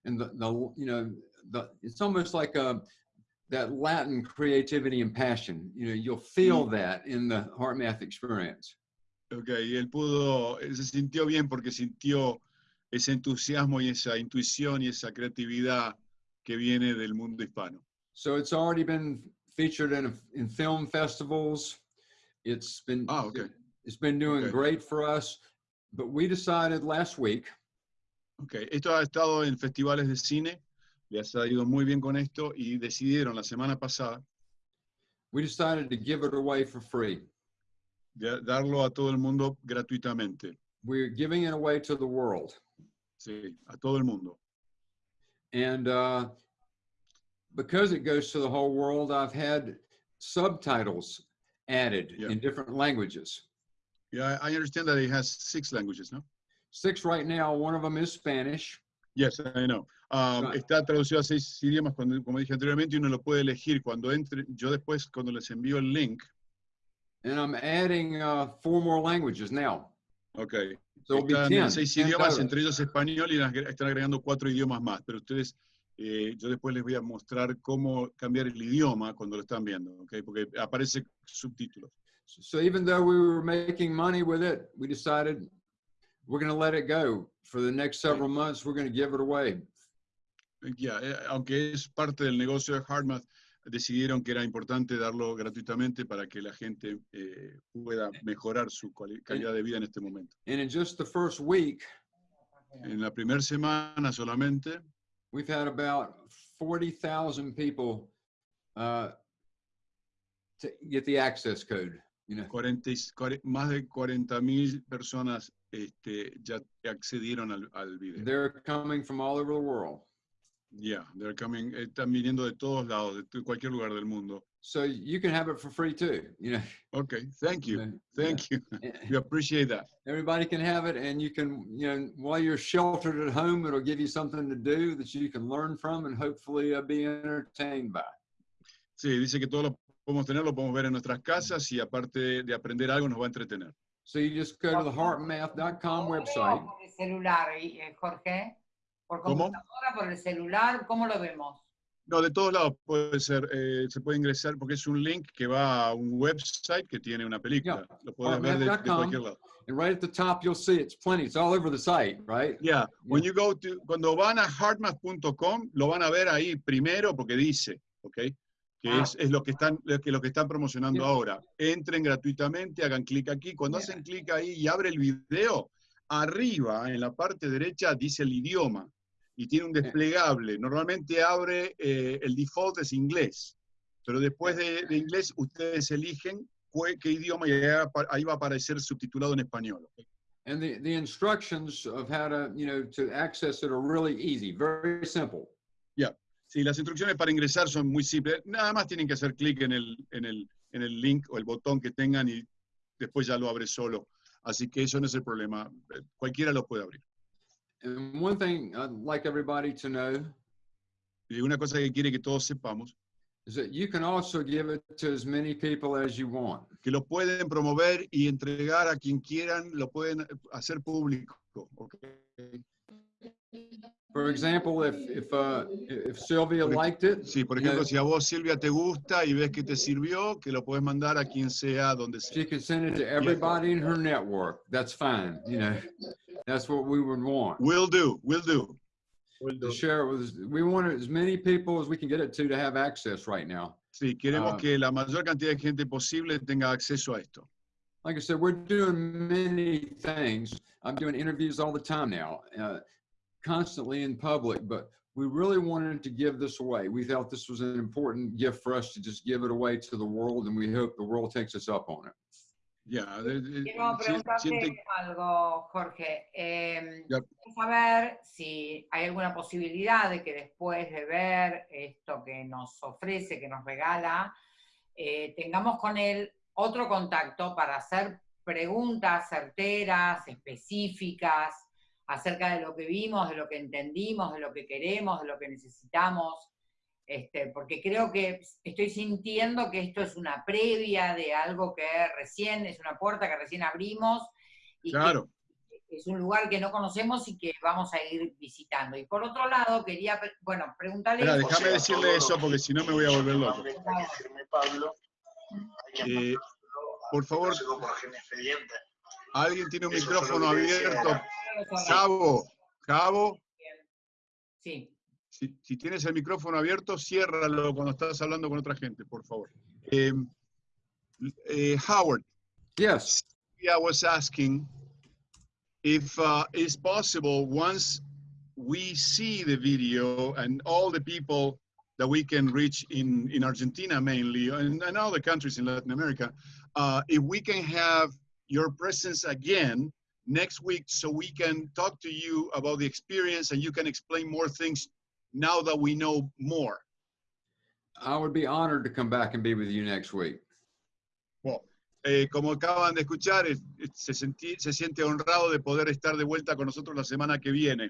and the, the you know the it's almost like a that Latin creativity and passion. You know, you'll feel that in the Heart Math experience. Ok, él pudo, él se sintió bien porque sintió ese entusiasmo y esa intuición y esa creatividad que viene del mundo hispano. So it's already been featured in in film festivals. It's been Ah, okay. It's been doing Okay. great for us. But we decided last week Ok, esto ha estado en festivales de cine, les ha ido muy bien con esto y decidieron la semana pasada we decided to give it away for free. de- darlo a todo el mundo gratuitamente, We're giving it away to the world. sí, a todo el mundo. And uh, because it goes to the whole world, I've had subtitles added Yeah. in different languages. Yeah, I understand that it has six languages, no? Six right now. One of them is Spanish. Yes, I know. Um, Right. Está traducido a seis idiomas, cuando, como dije anteriormente, y uno lo puede elegir cuando entre. Yo después, cuando les envío el link, And I'm adding uh, four more languages now. ok, So están 10. en seis 10 idiomas, total. entre ellos español, y están agregando cuatro idiomas más. Pero ustedes, eh, yo después les voy a mostrar cómo cambiar el idioma cuando lo están viendo, ok, porque aparece subtítulos. So even though we were making money with it, we decided we're going to let it go for the next several months. We're going to give it away. Ya, eh, aunque es parte del negocio de HardMath, decidieron que era importante darlo gratuitamente para que la gente eh, pueda mejorar su calidad de vida en este momento. And in just the first week, En la primera semana solamente, we've had about 40,000 people uh, to get the access code. You know, 40 y- cuare- más de 40 mil personas este, ya accedieron al, al video. they're coming from all over the world. Yeah, they're coming, están viniendo de todos lados, de cualquier lugar del mundo. So you can have it for free too. You know, Okay, thank you, Yeah, thank you. yeah. We appreciate that. everybody can have it, and you can, you know, while you're sheltered at home, it'll give you something to do that you can learn from and hopefully uh, be entertained by. Sí, dice que todo lo podemos tener, lo podemos ver en nuestras casas y aparte de aprender algo nos va a entretener. So you just go to the heartmath.com website. Por el celular, y- eh, Jorge. Por ¿Cómo? computadora, por el celular, ¿cómo lo vemos? No, de todos lados puede ser, eh, se puede ingresar porque es un link que va a un website que tiene una película. Lo puedes ver de, de Heartmath.com. cualquier lado. And right at the top, you'll see it's plenty. It's all over the site, right? Yeah, when you go to, cuando van a hardmath.com, lo van a ver ahí primero porque dice, ¿ok? Que Ah. es, es lo, que están, lo que, lo que están promocionando ahora. Entren gratuitamente, hagan clic aquí. Cuando Yeah. hacen clic ahí y abre el video, arriba, en la parte derecha, dice el idioma y tiene un desplegable. Normalmente abre, eh, el default es inglés, pero después de, de inglés ustedes eligen qué idioma y ahí va a aparecer subtitulado en español. And the, the instructions of how to, you know, to access it are really easy, very simple. Sí, las instrucciones para ingresar son muy simples. Nada más tienen que hacer clic en el, en, el, en el link o el botón que tengan y después ya lo abre solo. Así que eso no es el problema. Eh, Cualquiera lo puede abrir. And one thing I'd like everybody to know Y una cosa que quiere que todos sepamos, is that you can also give it to as many people as you want. que lo pueden promover y entregar a quien quieran, lo pueden hacer público. ¿ok? For example, if if uh, if Sylvia liked it, Sí, por you know, ejemplo, si a vos, Silvia, te gusta y ves que te sirvió, que lo puedes mandar a quien sea, donde sea. she can send it to everybody in her network. That's fine. You know, that's what we would want. Will do, We'll do. Will do. To share it with, we want as many people as we can get it to to have access right now. Sí, queremos Ah. que la mayor cantidad de gente posible tenga acceso a esto. like I said, we're doing many things. I'm doing interviews all the time now, uh, constantly in public, but we really wanted to give this away. We felt this was an important gift for us to just give it away to the world, and we hope the world takes us up on it. De- Quiero preguntarte siente- algo, Jorge. Eh, quiero saber si hay alguna posibilidad de que después de ver esto que nos ofrece, que nos regala, eh, tengamos con él otro contacto para hacer preguntas certeras, específicas, acerca de lo que vimos, de lo que entendimos, de lo que queremos, de lo que necesitamos. Este, porque creo que estoy sintiendo que esto es una previa de algo que recién, es una puerta que recién abrimos y que Claro, es un lugar que no conocemos y que vamos a ir visitando. Y por otro lado, quería, bueno, preguntarle... Déjame decirle eso porque si no me voy a volver loco. Pablo, Eh, por favor. por expediente. Alguien tiene un Eso micrófono abierto. Cabo, Cabo, Sí, si, si tienes el micrófono abierto, ciérralo cuando estás hablando con otra gente, por favor. Eh, eh, Howard, Yes. I was asking if uh, it's possible once we see the video and all the people that we can reach in, in Argentina mainly and, and other countries in Latin America, uh, if we can have your presence again next week so we can talk to you about the experience and you can explain more things now that we know more. I would be honored to come back and be with you next week. Well, eh, como acaban de escuchar, es- es- se, sentí- se siente honrado de poder estar de vuelta con nosotros la semana que viene.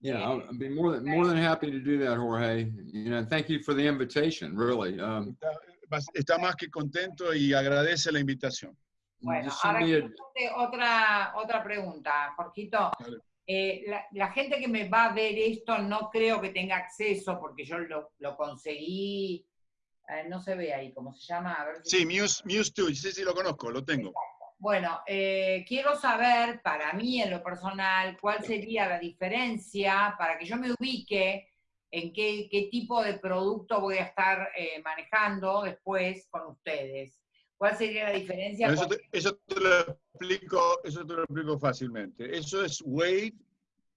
Yeah, I'll I'll be more than more than happy to do that, Jorge. You know, thank you for the invitation. Really, um, Está, está más que contento y agradece la invitación. Bueno, ahora otra, otra pregunta, Jorgito. Eh, la, la gente que me va a ver esto no creo que tenga acceso porque yo lo, lo conseguí, eh, no se ve ahí, ¿cómo se llama? A ver si- Sí, Muse, Muse 2, sí, sí, lo conozco, lo tengo. Bueno, eh, quiero saber, para mí en lo personal, cuál sería la diferencia para que yo me ubique en qué, qué tipo de producto voy a estar eh, manejando después con ustedes. ¿Cuál sería la diferencia? Eso te, eso te lo explico, eso te lo explico fácilmente. Eso es wave,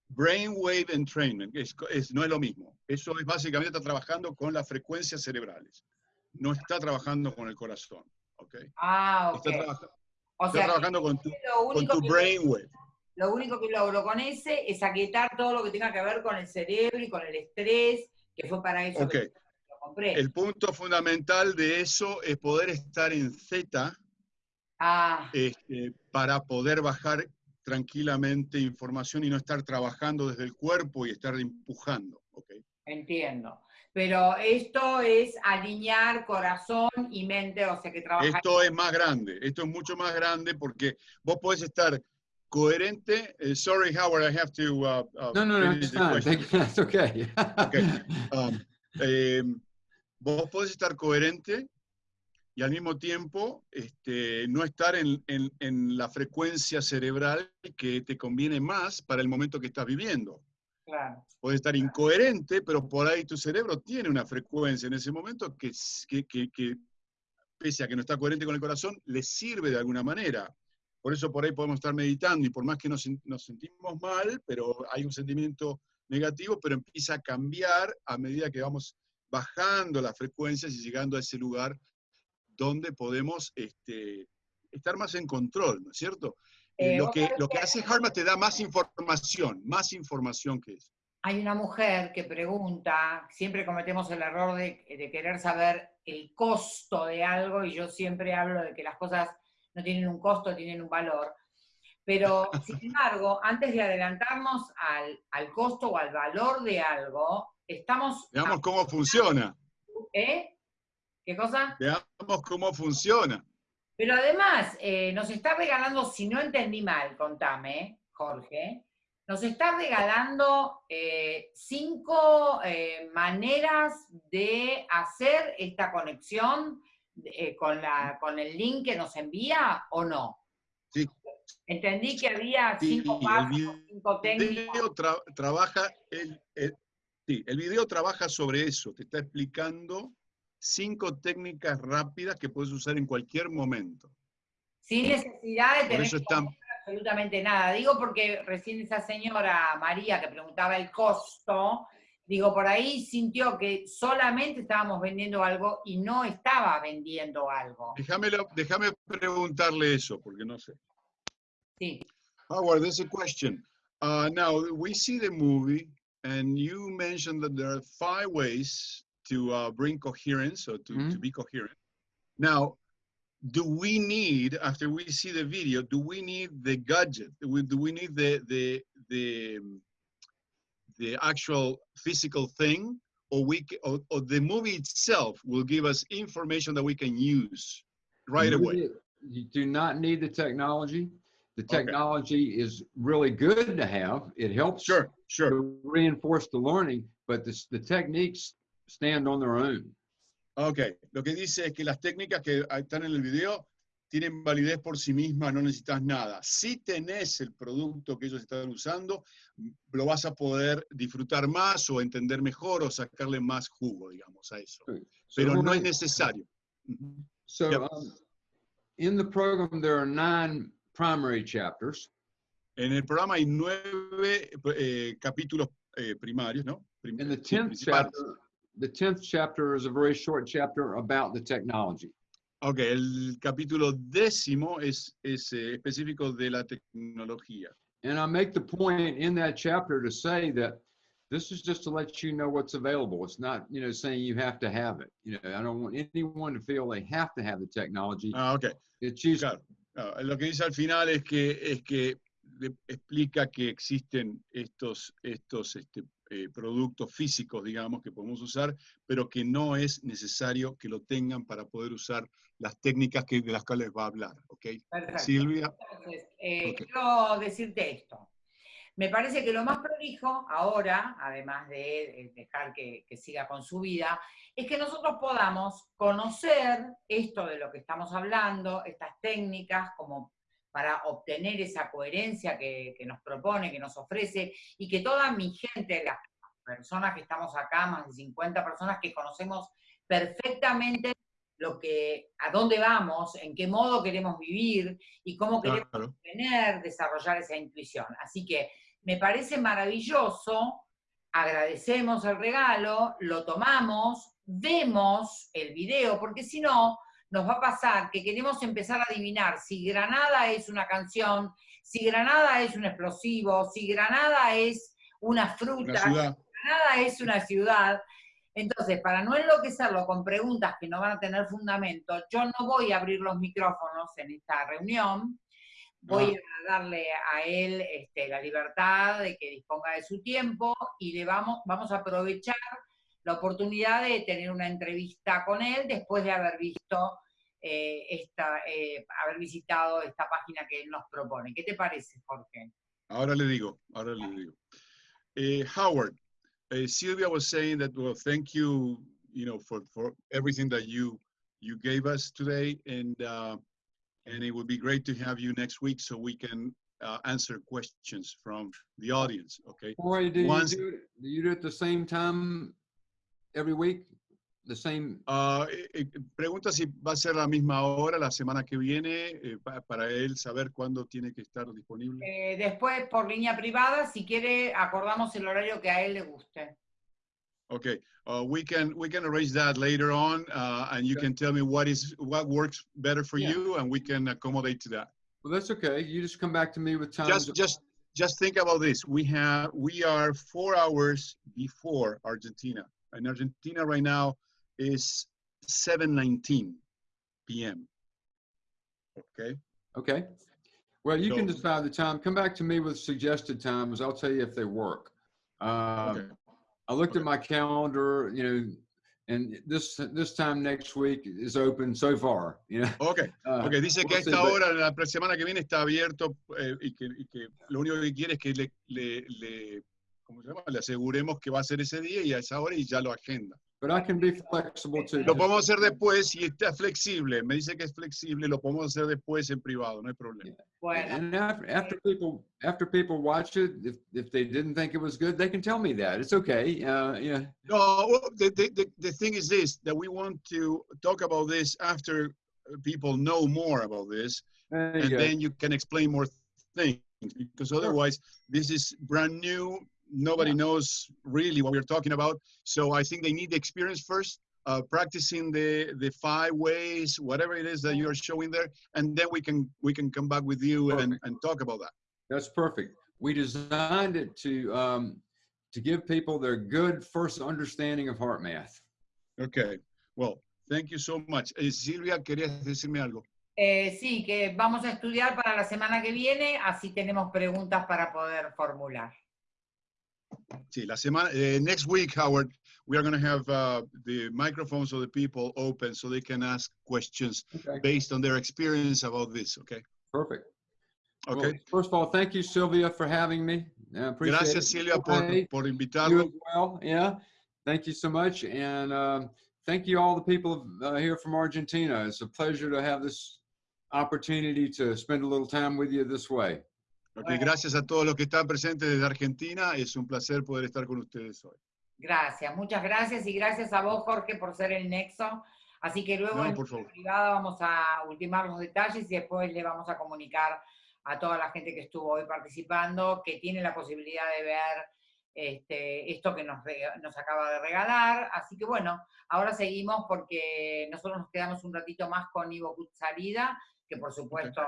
brainwave entrainment, es, es- no es lo mismo. Eso es básicamente está trabajando con las frecuencias cerebrales. No está trabajando con el corazón. ¿ok? Ah, ok. Está, trabaja- O está sea, trabajando con tu, con tu brainwave. lo único que logro con ese es aquietar todo lo que tenga que ver con el cerebro y con el estrés, que fue para eso Ok. que El punto fundamental de eso es poder estar en Z ah, este, para poder bajar tranquilamente información y no estar trabajando desde el cuerpo y estar empujando. ¿ok? entiendo. Pero esto es alinear corazón y mente, o sea que trabajar. Esto es más grande, esto es mucho más grande porque vos podés estar coherente. eh, sorry, Howard, I have to. uh, uh, no, no, no, it's you. That's okay. Okay. Um, eh, vos podés estar coherente y al mismo tiempo este, no estar en, en- en la frecuencia cerebral que te conviene más para el momento que estás viviendo. Claro. Puede estar incoherente, pero por ahí tu cerebro tiene una frecuencia en ese momento que, que, que- que, pese a que no está coherente con el corazón, le sirve de alguna manera. Por eso por ahí podemos estar meditando y por más que nos, nos sentimos mal, pero hay un sentimiento negativo, pero empieza a cambiar a medida que vamos bajando las frecuencias y llegando a ese lugar donde podemos este, estar más en control, ¿no es cierto? Eh, lo, que, lo que- hace Harma te da más información, más información que eso. Hay una mujer que pregunta, siempre cometemos el error de, de querer saber el costo de algo, y yo siempre hablo de que las cosas no tienen un costo, tienen un valor. Pero, sin embargo, antes de adelantarnos al, al costo o al valor de algo, estamos... Veamos cómo funciona, ¿Eh? ¿Qué cosa? veamos cómo funciona. Pero además, eh, nos está regalando, si no entendí mal, contame, Jorge, nos está regalando eh, cinco eh, maneras de hacer esta conexión con, la, con el link que nos envía o no. Sí. Entendí que había Sí, cinco el pasos, video- cinco El técnicas. video tra- trabaja, el, el- sí, el video trabaja sobre eso, te está explicando cinco técnicas rápidas que puedes usar en cualquier momento. Sin necesidad de tener están, absolutamente nada. Digo porque recién esa señora María que preguntaba el costo, Digo, por ahí sintió que solamente estábamos vendiendo algo y no estaba vendiendo algo. Déjame, déjame preguntarle eso, porque no sé. Sí. Howard, there's a question. Uh, now, we see the movie, and you mentioned that there are five ways to uh, bring coherence or to, Mhm. to be coherent. Now, do we need, after we see the video, do we need the gadget? Do we, do we need the, the, the, the actual physical thing? Or, we, or, or the movie itself will give us information that we can use right You away? do not need the technology. The Okay. technology is really good to have. It helps Sure, sure. to reinforce the learning, but the, the techniques stand on their own. Ok, lo que dice es que las técnicas que están en el video tienen validez por sí mismas, no necesitas nada. Si tenés el producto que ellos están usando, lo vas a poder disfrutar más o entender mejor o sacarle más jugo, digamos, a eso. So Pero we're no es necesario. So Yep. um, in the program, there are nine primary chapters. En el programa hay nueve eh, capítulos eh, primarios, ¿no? Prim- And the 10th chapter, the 10th chapter is a very short chapter about the technology. Ok, el capítulo décimo es, es eh, específico de la tecnología. And I make the point in that chapter to say that this is just to let you know what's available. It's not, you know, saying you have to have it. You know, I don't want anyone to feel they have to have the technology. Ah, ok. It's used Claro, Lo que dice al final es que, es que explica que existen estos, estos este, eh, productos físicos, digamos, que podemos usar, pero que no es necesario que lo tengan para poder usar las técnicas que, de las cuales va a hablar. ¿ok? Perfecto. Silvia, Entonces, eh, quiero decirte esto. Me parece que lo más prolijo ahora, además de eh, dejar que, que siga con su vida, es que nosotros podamos conocer esto de lo que estamos hablando, estas técnicas, como para obtener esa coherencia que, que nos propone, que nos ofrece, y que toda mi gente, las personas que estamos acá, más de 50 personas que conocemos perfectamente lo que, a dónde vamos, en qué modo queremos vivir y cómo queremos claro. tener, desarrollar esa intuición. Así que me parece maravilloso, agradecemos el regalo, lo tomamos, vemos el video, porque si no, nos va a pasar que queremos empezar a adivinar si Granada es una canción, si Granada es un explosivo, si Granada es una fruta, ciudad. Granada es una ciudad. Entonces, para no enloquecerlo con preguntas que no van a tener fundamento, yo no voy a abrir los micrófonos en esta reunión, voy a darle a él este, la libertad de que disponga de su tiempo y le vamos, vamos a aprovechar la oportunidad de tener una entrevista con él después de haber visto eh, esta, eh, haber visitado esta página que él nos propone. ¿Qué te parece, Jorge? Ahora le digo, ahora le digo. Eh, Howard, eh, Sylvia was saying that, well, thank you, you know, for, for everything that you, you gave us today. And, uh, and it would be great to have you next week so we can uh, answer questions from the audience, okay? Corey, do you Once- do it, do you do it at the same time every week? The same, eh, pregunta si va a ser la misma hora la semana que viene eh, pa- para él saber cuándo tiene que estar disponible. Eh, después, por línea privada, si quiere, acordamos el horario que a él le guste. Okay, uh, we can we can arrange that later on, uh, and you Okay. can tell me what is what works better for Yeah. you, and we can accommodate to that. well, that's okay. You just come back to me with time. Just just just think about this. We have we are four hours before Argentina, and Argentina right now is 7:19 p.m. Okay. Okay. Well, you can decide the time. Come back to me with suggested times. I'll tell you if they work. Uh, Okay. I looked at my calendar, you know, and this this time next week is open so far. You know. Okay. Uh, Okay. Dice que a esta hora, la semana que viene, está abierto eh, y, que, y que lo único que quiere es que le, le, le, ¿cómo se llama? le aseguremos que va a ser ese día y a esa hora y ya lo agenda. But I can be flexible too. Lo podemos hacer después si está flexible. Me dice que es flexible, lo podemos hacer después en privado, no hay problema. Bueno, And after, after people after people watch it, if if they didn't think it was good, they can tell me that. It's okay. Uh, yeah. No, well, the, the, the, the thing is this, that we want to talk about this after people know more about this, and go. then you can explain more things, because Sure. otherwise, this is brand new. Nobody knows really what we're talking about. So I think they need the experience first, uh, practicing the the five ways, whatever it is that you are showing there, and then we can we can come back with you and, and talk about that. That's perfect. We designed it to um, to give people their good first understanding of heart math. Okay. Well, thank you so much. Eh, Silvia, querías decirme algo. Eh, sí, que vamos a estudiar para la semana que viene, así tenemos preguntas para poder formular. Sí, la semana, eh, next week, Howard, we are going to have uh, the microphones of the people open so they can ask questions Okay. based on their experience about this. Okay. Perfect. Well, Okay. first of all, thank you, Sylvia, for having me. I appreciate Gracias, it. Silvia, por, Hey, por you invitarlo. as well. Yeah. Thank you so much. And um, thank you all the people uh, here from Argentina. It's a pleasure to have this opportunity to spend a little time with you this way. Gracias a todos los que están presentes desde Argentina. Es un placer poder estar con ustedes hoy. Gracias, muchas gracias y gracias a vos, Jorge, por ser el nexo. Así que luego No, en privada vamos a ultimar los detalles y después le vamos a comunicar a toda la gente que estuvo hoy participando, que tiene la posibilidad de ver este, esto que nos acaba de regalar. Así que bueno, ahora seguimos porque nosotros nos quedamos un ratito más con Ivo Salida, que por supuesto,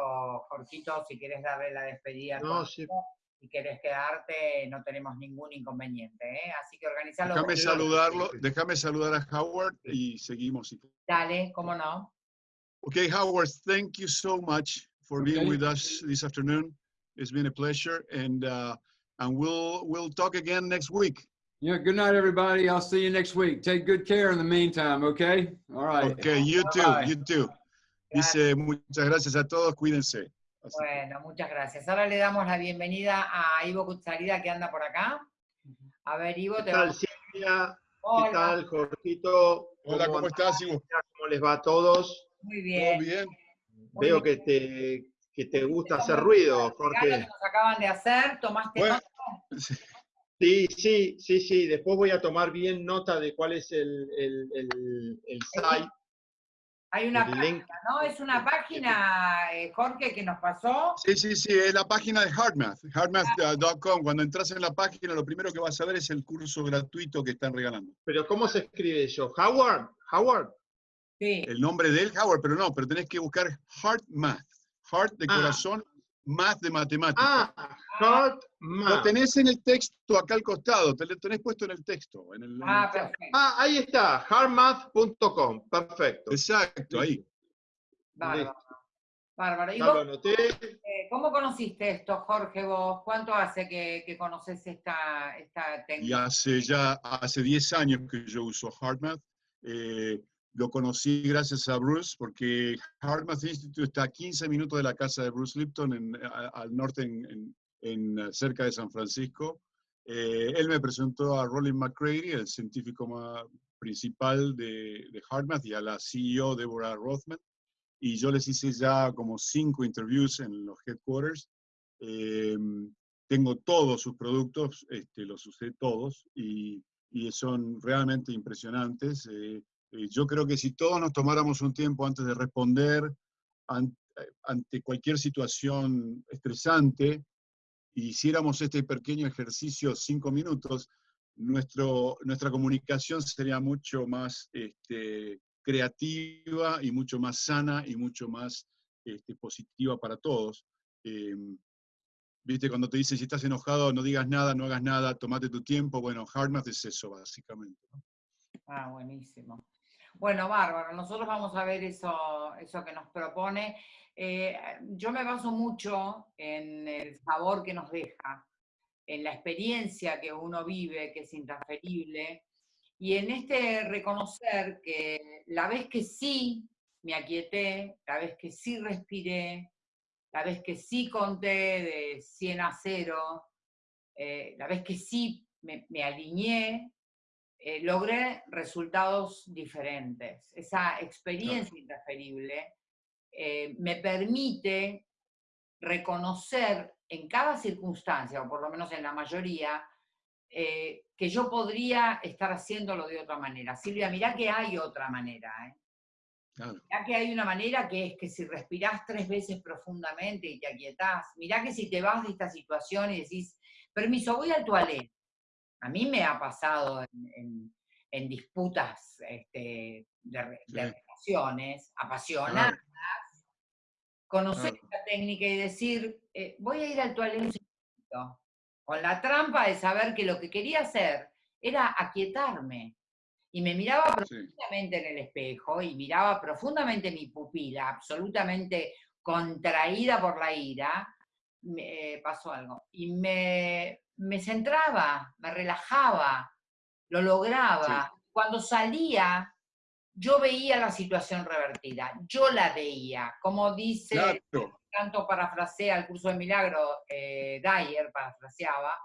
Jorgito, si quieres darle la despedida. No, sí. Y querés quedarte, no tenemos ningún inconveniente, ¿eh? Así que organizalo. Déjame saludarlo, déjame saludar a Howard y seguimos. Dale, cómo no. Okay, Howard, thank you so much for being Okay. with us this afternoon. It's been a pleasure, and uh, and we'll we'll talk again next week. Yeah. Good night, everybody. I'll see you next week. Take good care in the meantime. Okay. All right. Okay, you too, Bye-bye. you too. Dice muchas gracias a todos, cuídense. Así Bueno, muchas gracias. Ahora le damos la bienvenida a Ivo Cutzarida que anda por acá. A ver, Ivo, ¿Qué te tal, vamos. Silvia? ¿Qué tal, Jorgito? Hola, ¿cómo andan? estás, Ivo? ¿Cómo les va a todos? muy ¿Todo bien. bien? Muy Veo bien. que te, que te gusta hacer ruido, que Jorge. nos acaban de hacer, tomaste Bueno, nota? Sí, sí, sí, sí. Después voy a tomar bien nota de cuál es el, el, el, el site. Hay una página, link. ¿no? Es una página, eh, Jorge, que nos pasó. Sí, sí, sí, es la página de HeartMath, heartmath.com. Cuando entras en la página, lo primero que vas a ver es el curso gratuito que están regalando. Pero ¿cómo se escribe eso? ¿Howard? ¿Howard? Sí. El nombre de él, Howard, pero no, pero tenés que buscar HeartMath. Heart de Ah. corazón, math de matemática. Ah, Lo Math. tenés en el texto acá al costado, te lo tenés puesto en el texto. En el, en el Ah, perfecto. Ah, ahí está, heartmath.com. Perfecto. Exacto, ahí. Bárbaro. Bárbaro. ¿Y lo vos, eh, cómo conociste esto, Jorge, vos? ¿Cuánto hace que, que conoces esta, esta Y técnica? hace ya, hace 10 años que yo uso HeartMath. Eh, lo conocí gracias a Bruce, porque HeartMath Institute está a 15 minutos de la casa de Bruce Lipton, en- a- al norte, en, en- cerca de San Francisco. Eh, él me presentó a Roland McCready, el científico ma- principal de, de y a la CEO Deborah Rothman. Y yo les hice ya como cinco interviews en los headquarters. Eh, tengo todos sus productos, este, los usé todos, y, y son realmente impresionantes. Eh, yo creo que si todos nos tomáramos un tiempo antes de responder eh, ante cualquier situación estresante, y hiciéramos este pequeño ejercicio cinco minutos, nuestro, nuestra comunicación sería mucho más este, creativa y mucho más sana y mucho más este, positiva para todos. Eh, Viste, cuando te dicen si estás enojado, no digas nada, no hagas nada, tomate tu tiempo. Bueno, HeartMath es eso, básicamente. Ah, buenísimo. Bueno, bárbaro. Nosotros vamos a ver eso, eso que nos propone. Eh, yo me baso mucho en el sabor que nos deja, en la experiencia que uno vive, que es intransferible, y en este reconocer que la vez que sí me aquieté, la vez que sí respiré, la vez que sí conté de 100 a 0, eh, la vez que sí me, me alineé, eh, logré resultados diferentes. Esa experiencia intransferible eh, me permite reconocer en cada circunstancia, o por lo menos en la mayoría, eh, que yo podría estar haciéndolo de otra manera. Silvia, mirá que hay otra manera. ¿eh? Claro. Mirá que hay una manera que es que si respirás tres veces profundamente y te aquietás, mirá que si te vas de esta situación y decís, permiso, voy al toilet, A mí me ha pasado en, en- en disputas este, de, relaciones apasionadas, conocer Claro. esta técnica y decir, eh, voy a ir al toalete un segundito", con la trampa de saber que lo que quería hacer era aquietarme. Y me miraba Sí. profundamente en el espejo y miraba profundamente mi pupila, absolutamente contraída por la ira, me eh, pasó algo. Y me, me centraba, me relajaba, lo lograba. Cuando salía, yo veía la situación revertida, yo la veía. Como dice, Claro. tanto parafrasea el curso de milagro, eh, Dyer parafraseaba,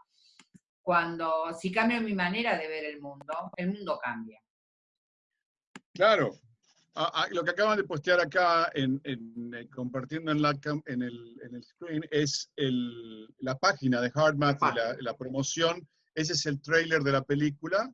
cuando si cambio mi manera de ver el mundo, el mundo cambia. Claro. Ah, ah, lo que acaban de postear acá, en, en, eh, compartiendo en, la, en, el, en el screen, es el, la página de HeartMath, La la, la promoción. Ese es el trailer de la película.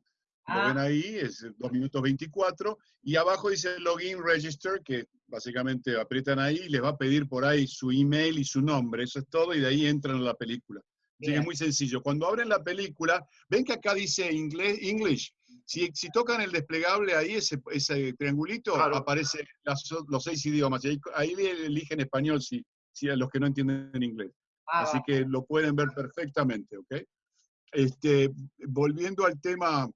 Lo Ah. ven ahí, es 2 minutos 24. Y abajo dice Login Register, que básicamente aprietan ahí y les va a pedir por ahí su email y su nombre. Eso es todo, y de ahí entran a la película. Así que es muy sencillo. Cuando abren la película, ven que acá dice inglés, English. Si, si tocan el desplegable ahí, ese, ese triangulito, Claro. aparece las- los seis idiomas. Y ahí, ahí eligen español si, si a los que no entienden inglés. Ah, Así va. que lo pueden ver perfectamente, ¿ok? Este, volviendo al tema,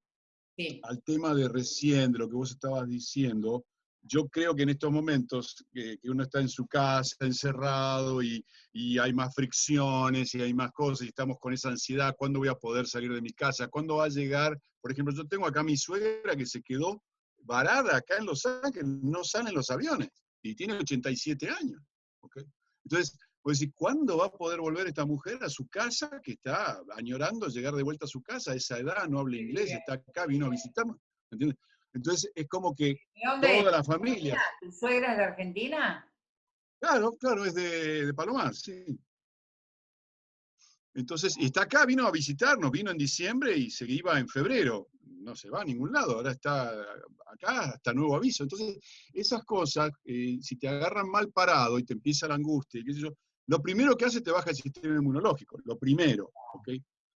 Sí. al tema de recién, de lo que vos estabas diciendo, yo creo que en estos momentos que, que uno está en su casa, encerrado, y, y hay más fricciones, y hay más cosas, y estamos con esa ansiedad, ¿cuándo voy a poder salir de mi casa? ¿Cuándo va a llegar? Por ejemplo, yo tengo acá a mi suegra que se quedó varada acá en Los Ángeles, no salen los aviones, y tiene 87 años, ¿ok? Entonces, pues decir, ¿cuándo va a poder volver esta mujer a su casa que está añorando llegar de vuelta a su casa a esa edad, no habla inglés, está acá, vino a visitarnos? ¿entiendes? Entonces es como que ¿De dónde toda es? la familia. ¿Tu suegra es de Argentina? Claro, claro, es de, de Palomar, sí. Entonces, y está acá, vino a visitarnos, vino en diciembre y se iba en febrero. No se va a ningún lado, ahora está acá hasta nuevo aviso. Entonces, esas cosas, eh, si te agarran mal parado y te empieza la angustia, y qué sé yo, lo primero que hace te baja el sistema inmunológico, lo primero, ¿ok?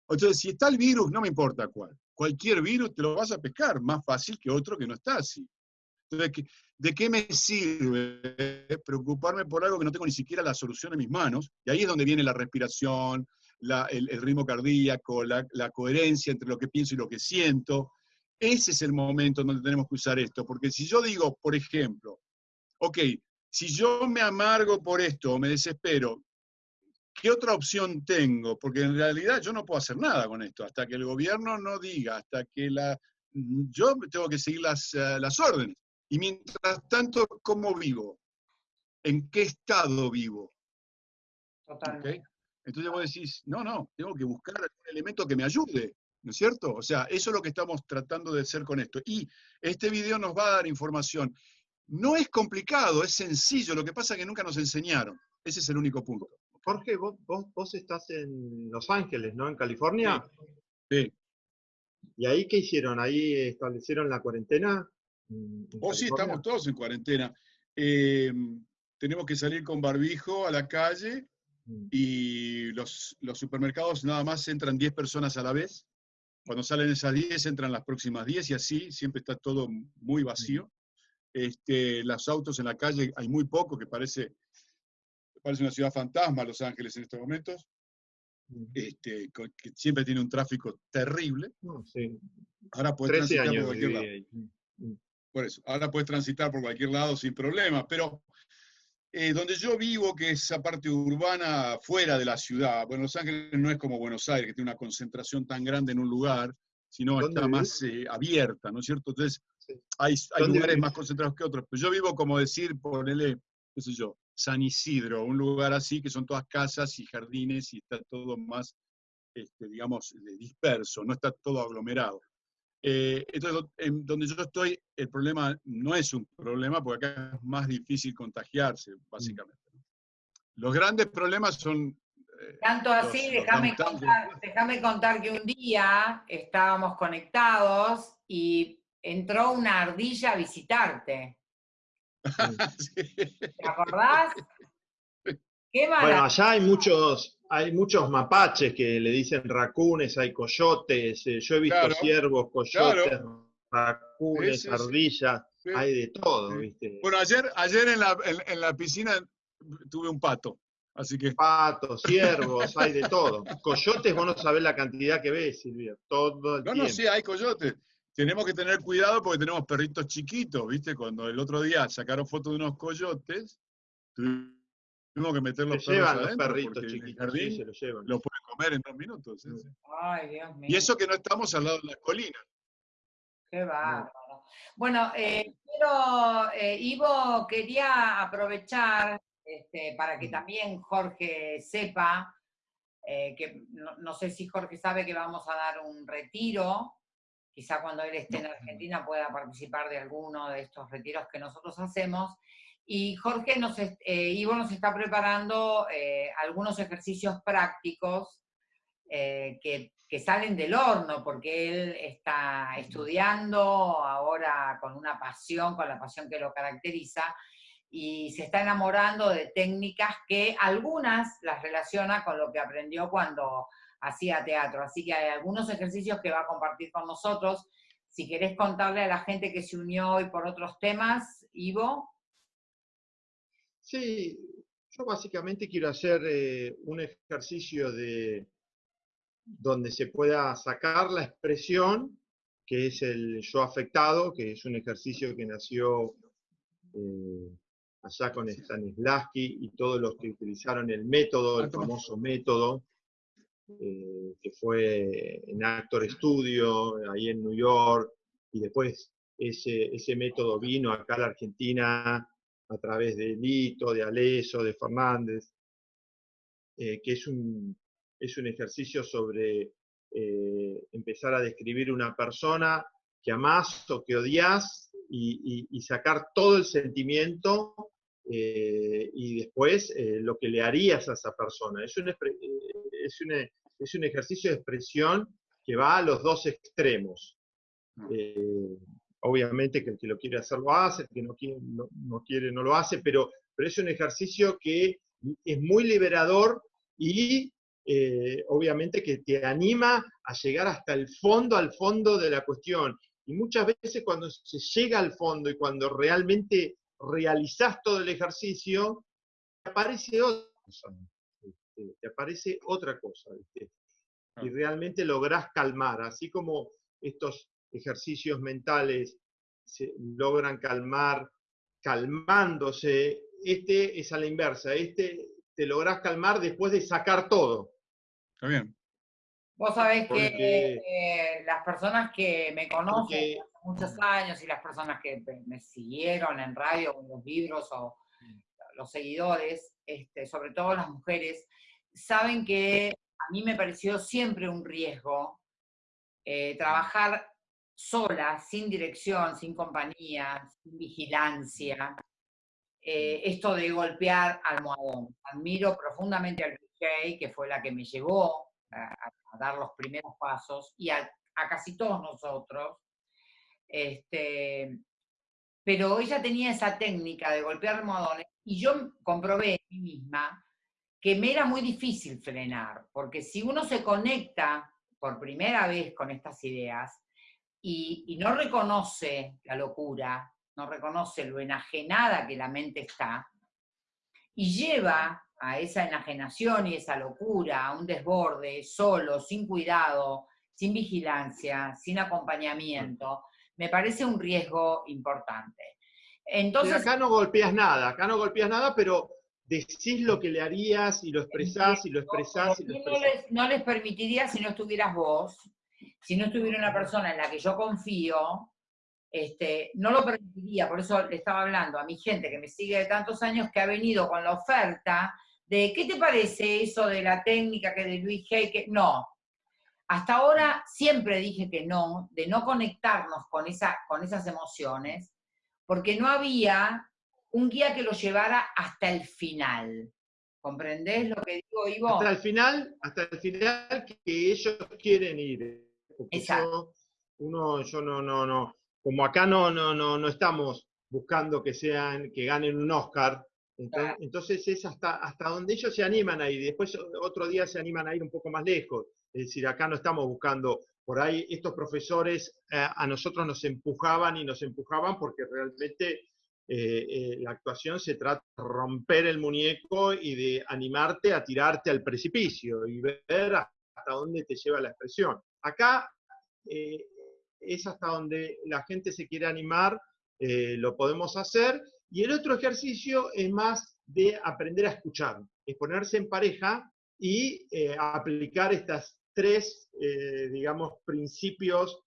Entonces, si está el virus, no me importa cuál. Cualquier virus te lo vas a pescar, más fácil que otro que no está así. Entonces, ¿qué- ¿de qué me sirve preocuparme por algo que no tengo ni siquiera la solución en mis manos? Y ahí es donde viene la respiración, el ritmo cardíaco, la, la coherencia entre lo que pienso y lo que siento. Ese es el momento donde tenemos que usar esto, porque si yo digo, por ejemplo, ok, si yo me amargo por esto o me desespero, ¿qué otra opción tengo? Porque en realidad yo no puedo hacer nada con esto, hasta que el gobierno no diga, hasta que la... Yo tengo que seguir las, eh, las órdenes. Y mientras tanto, ¿cómo vivo? ¿En qué estado vivo? Totalmente. ¿ok? Entonces vos decís, no, no, tengo que buscar algún elemento que me ayude, ¿no es cierto? O sea, eso es lo que estamos tratando de hacer con esto. Y este video nos va a dar información. No es complicado, es sencillo, lo que pasa es que nunca nos enseñaron. Ese es el único punto. Jorge, vos, vos, vos estás en Los Ángeles, ¿no? En California. Sí. ¿Y ahí qué hicieron? ¿Ahí establecieron la cuarentena? en- en Oh, sí, estamos todos en cuarentena. Eh, tenemos que salir con barbijo a la calle Mm. y los, los supermercados nada más entran 10 personas a la vez. Cuando salen esas 10, entran las próximas 10 y así, siempre está todo muy vacío. Este, los autos en la calle hay muy poco, que parece, parece una ciudad fantasma Los Ángeles en estos momentos, Mm. este, que siempre tiene un tráfico terrible. No, sí. Ahora puedes 13 transitar por cualquier lado. ahí. Mm. Por eso, ahora puedes transitar por cualquier lado sin problema, pero eh, donde yo vivo, que es esa parte urbana fuera de la ciudad, bueno, Los Ángeles no es como Buenos Aires, que tiene una concentración tan grande en un lugar, sino ¿Dónde está vivís? más eh, abierta, ¿no es cierto? Entonces, Sí. hay, hay ¿Dónde lugares vivís? más concentrados que otros, pero yo vivo, como decir, ponele, qué sé yo, San Isidro, un lugar así, que son todas casas y jardines y está todo más, este, digamos, disperso, no está todo aglomerado. Eh, entonces, en donde yo estoy, el problema no es un problema, porque acá es más difícil contagiarse, básicamente. Los grandes problemas son... eh, Tanto así, contar, déjame contar que un día estábamos conectados y entró una ardilla a visitarte. Sí. ¿Te acordás? Qué Bueno, allá hay muchos, hay muchos mapaches que le dicen racunes, hay coyotes, eh, yo he visto Claro, ciervos, coyotes, racunes, Sí, sí, sí. ardillas, Sí. hay de todo, Sí. ¿viste? Bueno, ayer, ayer en, la, en, en la piscina tuve un pato, así que Patos, ciervos, hay de todo. Coyotes, vos no sabés la cantidad que ves, Silvia, todo el No, tiempo. no, sí, hay coyotes. Tenemos que tener cuidado porque tenemos perritos chiquitos, ¿viste? Cuando el otro día sacaron fotos de unos coyotes, tuvimos que meter Se los perros llevan los perritos porque en el chiquitos, sí, jardín se los llevan. los pueden comer en dos minutos. sí, Mm. Ay, Dios mío. Y eso que no estamos al lado de la colina. Qué bárbaro. Bueno, eh, quiero, eh, Ivo, quería aprovechar este, para que también Jorge sepa, eh, que no, no sé si Jorge sabe que vamos a dar un retiro, quizá cuando él esté en Argentina pueda participar de alguno de estos retiros que nosotros hacemos. Y Jorge, nos, eh, Ivo nos está preparando eh, algunos ejercicios prácticos eh, que, que salen del horno, porque él está estudiando ahora con una pasión, con la pasión que lo caracteriza, y se está enamorando de técnicas que algunas las relaciona con lo que aprendió cuando hacía teatro. Así que hay algunos ejercicios que va a compartir con nosotros. Si querés contarle a la gente que se unió hoy por otros temas, Ivo. Sí, yo básicamente quiero hacer eh, un ejercicio de donde se pueda sacar la expresión, que es el yo afectado, que es un ejercicio que nació eh, allá con Stanislavski y todos los que utilizaron el método, el famoso método, eh, que fue en Actor Studio, ahí en New York, y después ese, ese método vino acá a la Argentina a través de Lito, de Aleso, de Fernández, eh, que es un, es un ejercicio sobre eh, empezar a describir una persona que amás o que odias y, sacar todo el sentimiento eh, y después eh, lo que le harías a esa persona. Es un, eh, es un, es un ejercicio de expresión que va a los dos extremos. Eh, obviamente que el que lo quiere hacer lo hace, el que no quiere no, no quiere no lo hace, pero, pero es un ejercicio que es muy liberador y eh, obviamente que te anima a llegar hasta el fondo, al fondo de la cuestión. Y muchas veces cuando se llega al fondo y cuando realmente realizás todo el ejercicio, te aparece otra cosa. ¿viste? Te aparece otra cosa. ¿viste? Y realmente lográs calmar, así como estos ejercicios mentales se logran calmar calmándose, este es a la inversa, este te lográs calmar después de sacar todo. Está bien. Vos sabés que eh, las personas que me conocen muchos años y las personas que me- siguieron en radio en los libros o los seguidores, este, sobre todo las mujeres, saben que a mí me pareció siempre un riesgo eh, trabajar sola, sin dirección, sin compañía, sin vigilancia. Eh, esto de golpear almohadón. Admiro profundamente al DJ, que fue la que me llevó a, a- a dar los primeros pasos, y a, a casi todos nosotros. Este, pero ella tenía esa técnica de golpear almohadones, y yo comprobé en mí misma que me era muy difícil frenar, porque si uno se conecta por primera vez con estas ideas y, y no reconoce la locura, no reconoce lo enajenada que la mente está, y lleva a esa enajenación y esa locura, a un desborde, solo, sin cuidado, sin vigilancia, sin acompañamiento, me parece un riesgo importante. Pero Entonces, acá no golpeas nada, acá no golpeas nada, pero decís lo que le harías y lo expresás y lo expresás y lo no expresás. les, no les permitiría si no estuvieras vos, si no estuviera una persona en la que yo confío, este, no lo permitiría, por eso le estaba hablando a mi gente que me sigue de tantos años que ha venido con la oferta de ¿qué te parece eso de la técnica que de Luis Hay? Que no. Hasta ahora siempre dije que no, de no conectarnos con, esa, con esas emociones, porque no había un guía que lo llevara hasta el final. ¿Comprendés lo que digo, Ivo? Hasta el final, hasta el final que ellos quieren ir. Exacto. yo, uno, yo no, no, no, como acá no, no, no, no estamos buscando que sean, que ganen un Oscar, Entonces, entonces es hasta, hasta donde ellos se animan a ir. Después otro día se animan a ir un poco más lejos. Es decir, acá no estamos buscando, por ahí estos profesores eh, a nosotros nos empujaban y nos empujaban porque realmente eh, eh, la actuación se trata de romper el muñeco y de animarte a tirarte al precipicio y ver hasta dónde te lleva la expresión. Acá es hasta donde la gente se quiere animar, lo podemos hacer. Y el otro ejercicio es más de aprender a escuchar, es ponerse en pareja y aplicar estas tres, eh, digamos, principios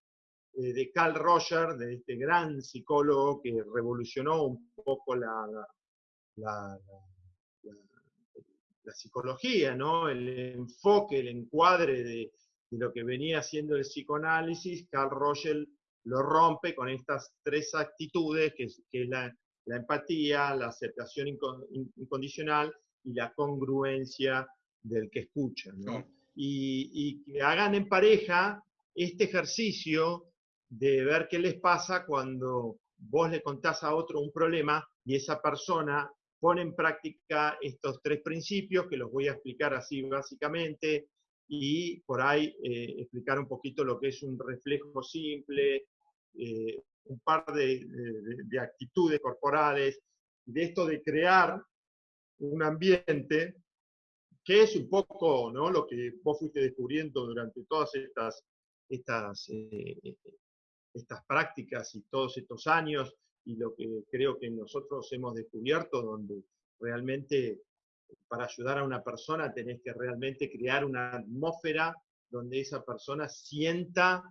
eh, de Carl Roger, de este gran psicólogo que revolucionó un poco la, la, psicología, ¿no? el enfoque, el encuadre de, lo que venía haciendo el psicoanálisis, Carl Roger lo rompe con estas tres actitudes, que es, la, empatía, la aceptación incondicional y la congruencia del que escucha. ¿no? Y, que hagan en pareja este ejercicio de ver qué les pasa cuando vos le contás a otro un problema y esa persona pone en práctica estos tres principios que los voy a explicar así básicamente y por ahí eh, explicar un poquito lo que es un reflejo simple, eh, un par de, de, actitudes corporales, de esto de crear un ambiente que es un poco ¿no? lo que vos fuiste descubriendo durante todas estas, estas, eh, estas prácticas y todos estos años y lo que creo que nosotros hemos descubierto, donde realmente para ayudar a una persona tenés que realmente crear una atmósfera donde esa persona sienta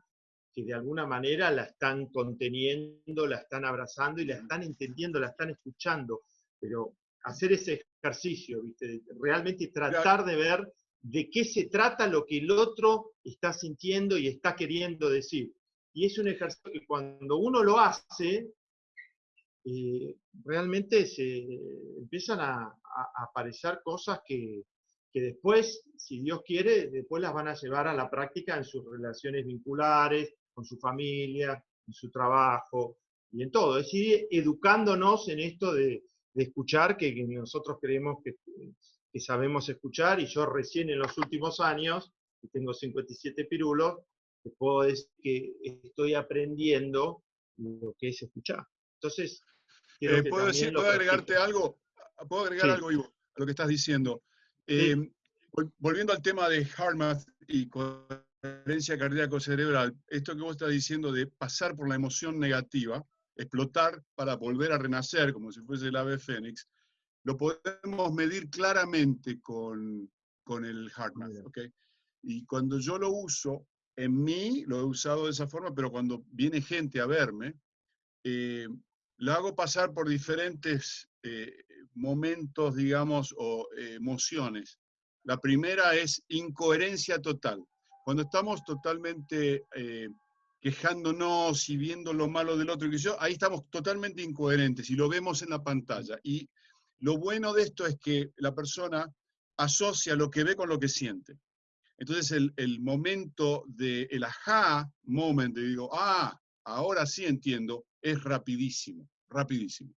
que de alguna manera la están conteniendo, la están abrazando y la están entendiendo, la están escuchando. Pero hacer ese ejercicio, ¿viste? realmente tratar de ver de qué se trata lo que el otro está sintiendo y está queriendo decir. Y es un ejercicio que cuando uno lo hace, eh, realmente se empiezan a, aparecer cosas que, que, después, si Dios quiere, después las van a llevar a la práctica en sus relaciones vinculares, con su familia, en su trabajo y en todo. Es decir, educándonos en esto de, de escuchar que, nosotros creemos que, que, sabemos escuchar y yo recién en los últimos años, que tengo 57 pirulos, te puedo decir que estoy aprendiendo lo que es escuchar. Entonces, eh, ¿puedo, decir, ¿puedo agregarte algo? ¿Puedo agregar algo, Ivo, a lo que estás diciendo? Eh, volviendo al tema de HeartMath y coherencia cardíaco-cerebral, esto que vos estás diciendo de pasar por la emoción negativa, explotar para volver a renacer, como si fuese el ave fénix, lo podemos medir claramente con, con el HeartMath. ¿okay? Y cuando yo lo uso, en mí lo he usado de esa forma, pero cuando viene gente a verme, eh, lo hago pasar por diferentes eh, momentos, digamos, o eh, emociones. La primera es incoherencia total. Cuando estamos totalmente quejándonos y viendo lo malo del otro, que yo, ahí estamos totalmente incoherentes y lo vemos en la pantalla. Y lo bueno de esto es que la persona asocia lo que ve con lo que siente. Entonces el, el momento de el aha moment, de digo, ah, ahora sí entiendo, es rapidísimo, rapidísimo.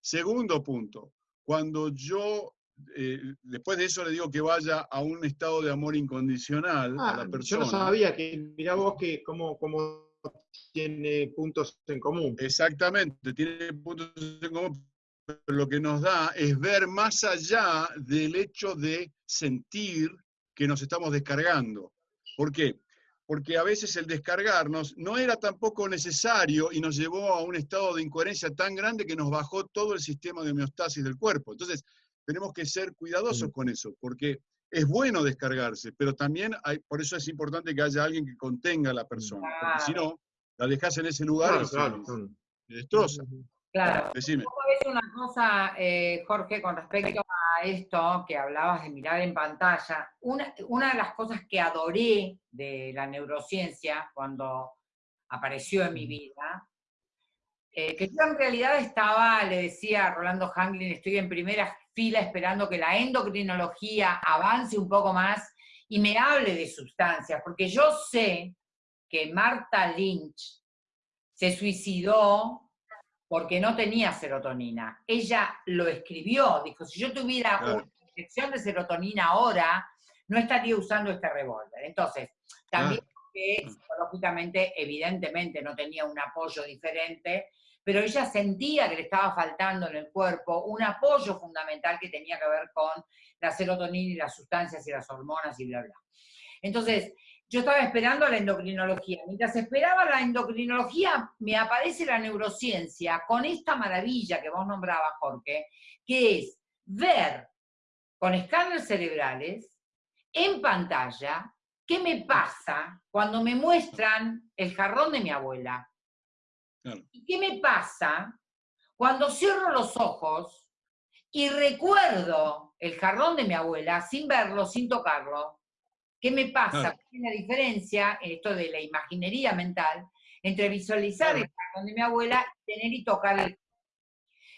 Segundo punto, cuando yo eh, después de eso le digo que vaya a un estado de amor incondicional a la persona. Yo no sabía que, mira vos que cómo, tiene puntos en común. Exactamente, tiene puntos en común, pero lo que nos da es ver más allá del hecho de sentir que nos estamos descargando. ¿Por qué? Porque a veces el descargarnos no era tampoco necesario y nos llevó a un estado de incoherencia tan grande que nos bajó todo el sistema de homeostasis del cuerpo. Entonces, tenemos que ser cuidadosos con eso, porque es bueno descargarse, pero también hay, por eso es importante que haya alguien que contenga a la persona, porque si no, la dejas en ese lugar y se, destroza. Claro. Decime. una cosa, eh, Jorge, con respecto a esto que hablabas de mirar en pantalla. Una, una de las cosas que adoré de la neurociencia cuando apareció en mi vida eh, que yo en realidad estaba, le decía a Rolando Hanglin, estoy en primera fila esperando que la endocrinología avance un poco más y me hable de sustancias, porque yo sé que Marta Lynch se suicidó porque no tenía serotonina. Ella lo escribió, dijo, si yo tuviera Claro. una inyección de serotonina ahora, no estaría usando este revólver. Entonces, también que psicológicamente, evidentemente, no tenía un apoyo diferente, pero ella sentía que le estaba faltando en el cuerpo un apoyo fundamental que tenía que ver con la serotonina y las sustancias y las hormonas y bla, bla. Entonces, yo estaba esperando la endocrinología. Mientras esperaba la endocrinología, me aparece la neurociencia con esta maravilla que vos nombrabas, Jorge, que es ver con escáneres cerebrales en pantalla qué me pasa cuando me muestran el jarrón de mi abuela. Claro. ¿Y qué me pasa cuando cierro los ojos y recuerdo el jarrón de mi abuela sin verlo, sin tocarlo? ¿Qué me pasa? Claro. ¿Cuál es la diferencia, en esto de la imaginería mental, entre visualizar Claro. el jarrón de mi abuela y tener y tocar el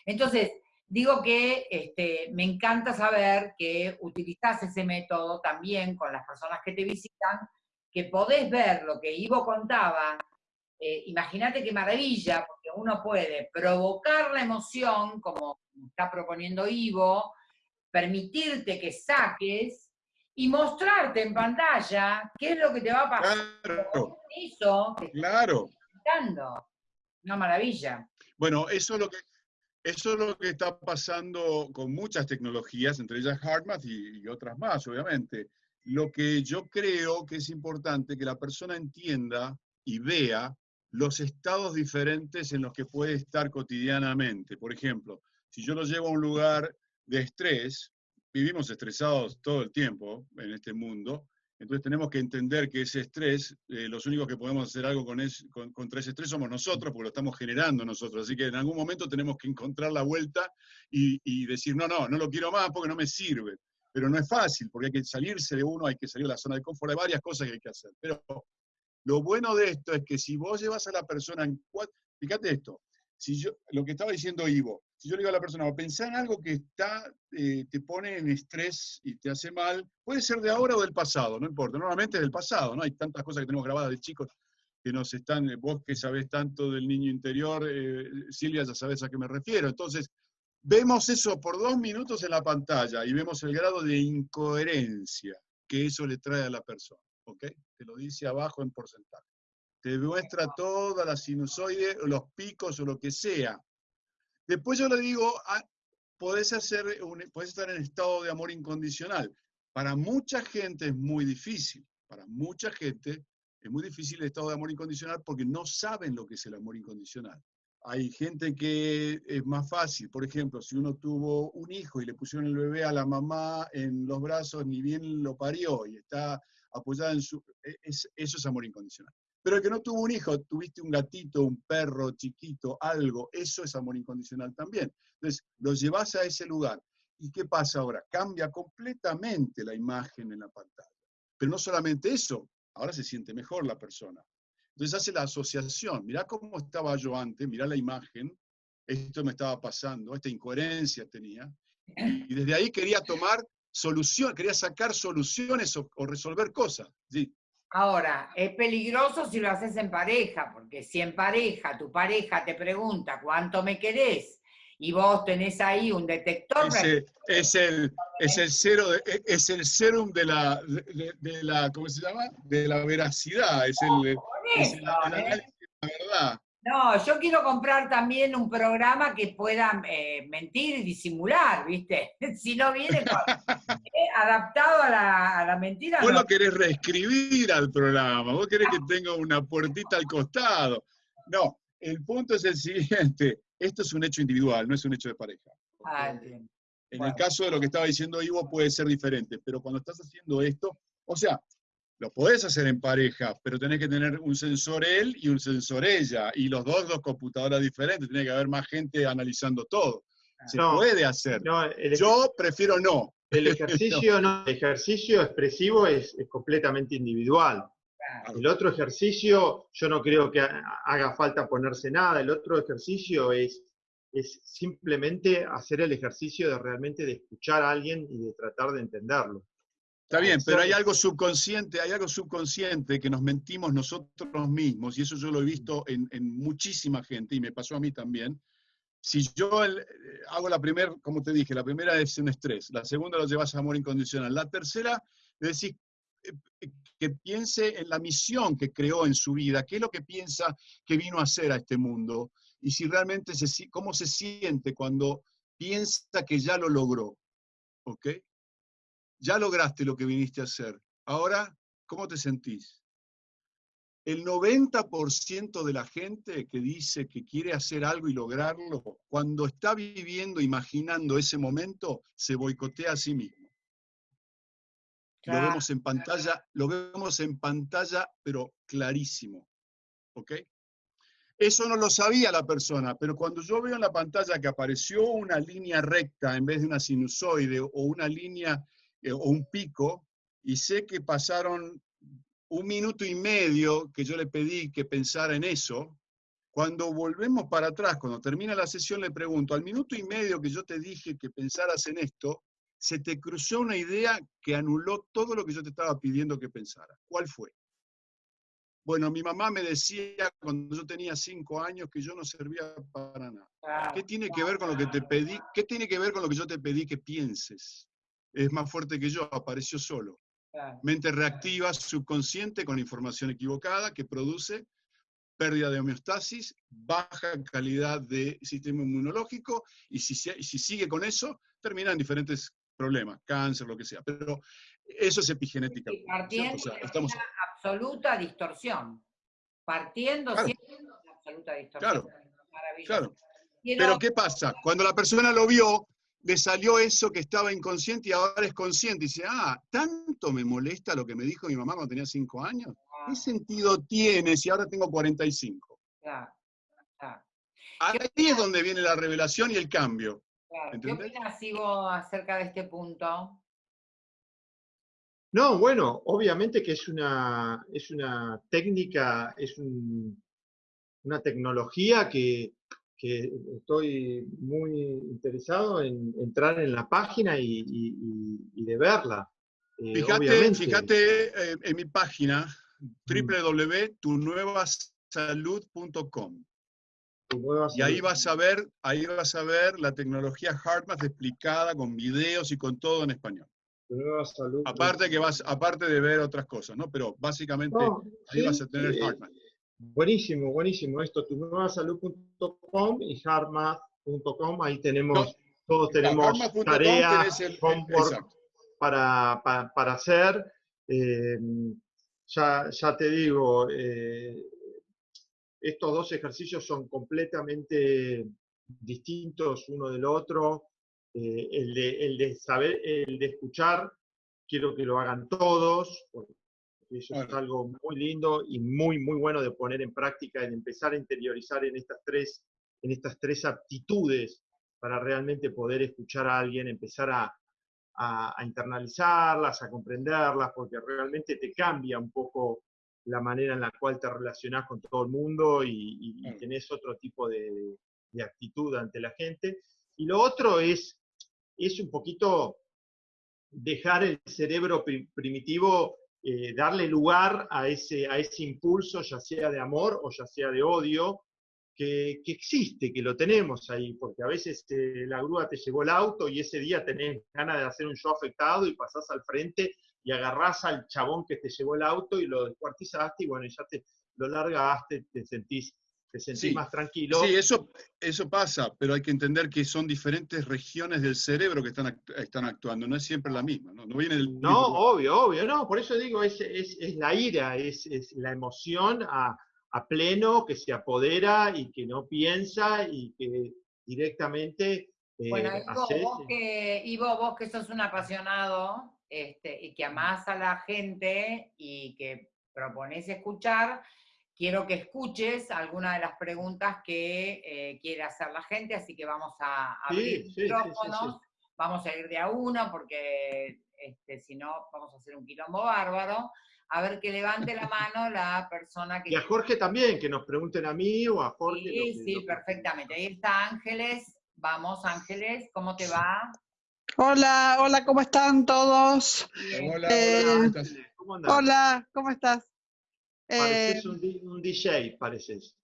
entonces, digo que este, me encanta saber que utilizás ese método también con las personas que te visitan, que podés ver lo que Ivo contaba. Eh, Imagínate qué maravilla, porque uno puede provocar la emoción, como está proponiendo Ivo, permitirte que saques y mostrarte en pantalla qué es lo que te va a pasar Claro, eso claro. Una maravilla. Bueno, eso es lo que eso es lo que está pasando con muchas tecnologías, entre ellas HeartMath y, y otras más, obviamente. Lo que yo creo que es importante que la persona entienda y vea los estados diferentes en los que puede estar cotidianamente. Por ejemplo, si yo lo llevo a un lugar de estrés, vivimos estresados todo el tiempo en este mundo, entonces tenemos que entender que ese estrés, eh, los únicos que podemos hacer algo con es- con- contra ese estrés somos nosotros, porque lo estamos generando nosotros. Así que en algún momento tenemos que encontrar la vuelta y, y decir, no, no, no lo quiero más porque no me sirve. Pero no es fácil, porque hay que salirse de uno, hay que salir de la zona de confort, hay varias cosas que hay que hacer. Pero lo bueno de esto es que si vos llevas a la persona en cuatro, fíjate esto, si yo, lo que estaba diciendo Ivo, si yo le digo a la persona, pensá en algo que está, eh, te pone en estrés y te hace mal, puede ser de ahora o del pasado, no importa, normalmente es del pasado, ¿no? Hay tantas cosas que tenemos grabadas de chicos que nos están, eh, vos que sabés tanto del niño interior, eh, Silvia, ya sabés a qué me refiero. Entonces, vemos eso por dos minutos en la pantalla y vemos el grado de incoherencia que eso le trae a la persona, ¿ok? Te lo dice abajo en porcentaje. Te muestra toda la sinusoide, los picos o lo que sea. Después yo le digo, ah, podés, hacer un- podés estar en estado de amor incondicional. Para mucha gente es muy difícil, para mucha gente es muy difícil el estado de amor incondicional porque no saben lo que es el amor incondicional. Hay gente que es más fácil, por ejemplo, si uno tuvo un hijo y le pusieron el bebé a la mamá en los brazos, ni bien lo parió y está apoyada en su... e- es- eso es amor incondicional. Pero el que no tuvo un hijo, tuviste un gatito, un perro chiquito, algo, eso es amor incondicional también. Entonces, lo llevas a ese lugar. ¿Y qué pasa ahora? Cambia completamente la imagen en la pantalla. Pero no solamente eso, ahora se siente mejor la persona. Entonces hace la asociación. Mirá cómo estaba yo antes, mirá la imagen, esto me estaba pasando, esta incoherencia tenía. Y desde ahí quería tomar solución, quería sacar soluciones o, o resolver cosas. ¿sí? Ahora, es peligroso si lo haces en pareja, porque si en pareja tu pareja te pregunta cuánto me querés y vos tenés ahí un detector, Ese- es, el, es el cero, e, es el serum de la, de, la, ¿cómo se llama? De la veracidad, es el, es el ¿eh? análisis de la verdad. No, yo quiero comprar también un programa que pueda eh, mentir y disimular, ¿viste? Si no viene con- eh, adaptado a la, a la mentira, Vos no. lo querés reescribir al programa, vos querés que tenga una puertita al costado. No, el punto es el siguiente, esto es un hecho individual, no es un hecho de pareja. Ah. En Bueno. el caso de lo que estaba diciendo Ivo puede ser diferente, pero cuando estás haciendo esto, o sea, lo podés hacer en pareja, pero tenés que tener un sensor él y un sensor ella, y los dos dos computadoras diferentes, tiene que haber más gente analizando todo. Se No, puede hacer. No, el, Yo prefiero no. el ejercicio, no, el ejercicio expresivo es, es completamente individual. El otro ejercicio, yo no creo que ha- haga falta ponerse nada. El otro ejercicio es, es simplemente hacer el ejercicio de realmente de escuchar a alguien y de tratar de entenderlo. Está bien, pero hay algo subconsciente, hay algo subconsciente que nos mentimos nosotros mismos, y eso yo lo he visto en, en muchísima gente, y me pasó a mí también, si yo el- eh, hago la primera, como te dije, la primera es un estrés, la segunda lo llevas a amor incondicional, la tercera, es decir, eh, eh, que piense en la misión que creó en su vida, qué es lo que piensa que vino a hacer a este mundo, y si realmente se, cómo se siente cuando piensa que ya lo logró, ¿ok? Ya lograste lo que viniste a hacer. Ahora, ¿cómo te sentís? El 90% de la gente que dice que quiere hacer algo y lograrlo, cuando está viviendo, imaginando ese momento, se boicotea a sí mismo. Lo vemos en pantalla, lo vemos en pantalla, pero clarísimo. ¿Ok? Eso no lo sabía la persona, pero cuando yo veo en la pantalla que apareció una línea recta en vez de una sinusoide o una línea eh, o un pico, y sé que pasaron un minuto y medio que yo le pedí que pensara en eso, cuando volvemos para atrás, cuando termina la sesión, le pregunto, al minuto y medio que yo te dije que pensaras en esto, se te cruzó una idea que anuló todo lo que yo te estaba pidiendo que pensara. ¿Cuál fue? Bueno, mi mamá me decía cuando yo tenía cinco años que yo no servía para nada. ¿Qué tiene que ver con lo que te pedí? ¿Qué tiene que ver con lo que yo te pedí que pienses? Es más fuerte que yo, apareció solo. Mente reactiva, subconsciente con información equivocada que produce pérdida de homeostasis, baja calidad de sistema inmunológico y si, si sigue con eso, termina en diferentes problemas, cáncer, lo que sea. Pero eso es epigenética. Partiendo O sea, de estamos, una absoluta distorsión. Partiendo Claro. siempre de una absoluta distorsión. Claro, Maravilloso. claro. Pero ¿qué pasa? Cuando la persona lo vio, le salió eso que estaba inconsciente y ahora es consciente. Y dice, ah, ¿tanto me molesta lo que me dijo mi mamá cuando tenía cinco años? Ah, ¿Qué sentido tiene si ahora tengo 45? claro, claro, Ahí es donde viene la revelación y el cambio. claro. ¿Qué opinas, Ivo, acerca de este punto? No, bueno, obviamente que es una, es una técnica, es un- una tecnología que, que estoy muy interesado en entrar en la página y, y- y- y de verla. Eh, Fíjate, fíjate eh, en mi página www.tunuevasalud.com Tu nueva y ahí vas a ver, ahí vas a ver la tecnología HeartMath explicada con videos y con todo en español. Salud. Aparte que vas, aparte de ver otras cosas, ¿no? Pero básicamente No, ahí sí, vas a tener eh, HeartMath. Buenísimo, buenísimo. Esto, tunuevasalud.com y harmath.com. Ahí tenemos, todos tenemos tareas, el- para, pa- para hacer. Eh, ya, ya te digo, eh, estos dos ejercicios son completamente distintos uno del otro. Eh, el, de, el de saber, el de escuchar, quiero que lo hagan todos, porque eso es algo muy lindo y muy, muy bueno de poner en práctica, de empezar a interiorizar en estas tres, en estas tres aptitudes para realmente poder escuchar a alguien, empezar a, a- a internalizarlas, a comprenderlas, porque realmente te cambia un poco la manera en la cual te relacionás con todo el mundo y, y- y Claro. tenés otro tipo de, de actitud ante la gente. Y lo otro es, es un poquito dejar el cerebro pri- primitivo, eh, darle lugar a ese, a ese impulso, ya sea de amor o ya sea de odio, que, que existe, que lo tenemos ahí, porque a veces eh, la grúa te llevó el auto y ese día tenés ganas de hacer un show afectado y pasás al frente y agarrás al chabón que te llevó el auto y lo descuartizaste y bueno, ya te lo largaste, te sentís, te sentís Sí, más tranquilo. Sí, eso, eso pasa, pero hay que entender que son diferentes regiones del cerebro que están, act- están actuando, no es siempre la misma, ¿no? No viene del No, mismo- obvio, obvio, no, por eso digo, es, es, es la ira, es, es la emoción a, a pleno que se apodera y que no piensa y que directamente eh, Bueno, Ivo, hace- vos que, Ivo, vos que sos un apasionado este, y que amás a la gente y que proponés escuchar, quiero que escuches algunas de las preguntas que eh, quiere hacer la gente, así que vamos a Sí, abrir sí, sí, sí, micrófonos, vamos a ir de a uno porque este, si no vamos a hacer un quilombo bárbaro. A ver que levante la mano la persona que... Y a Jorge también, que nos pregunten a mí o a Jorge. Sí, sí, perfectamente. Ahí está Ángeles. Vamos, Ángeles, ¿cómo te va? Hola, hola, ¿cómo están todos? Hola, Eh, hola, ¿cómo estás? ¿Cómo andás? Hola, ¿cómo estás? Eh, Pareces un, di- un DJ, pareces.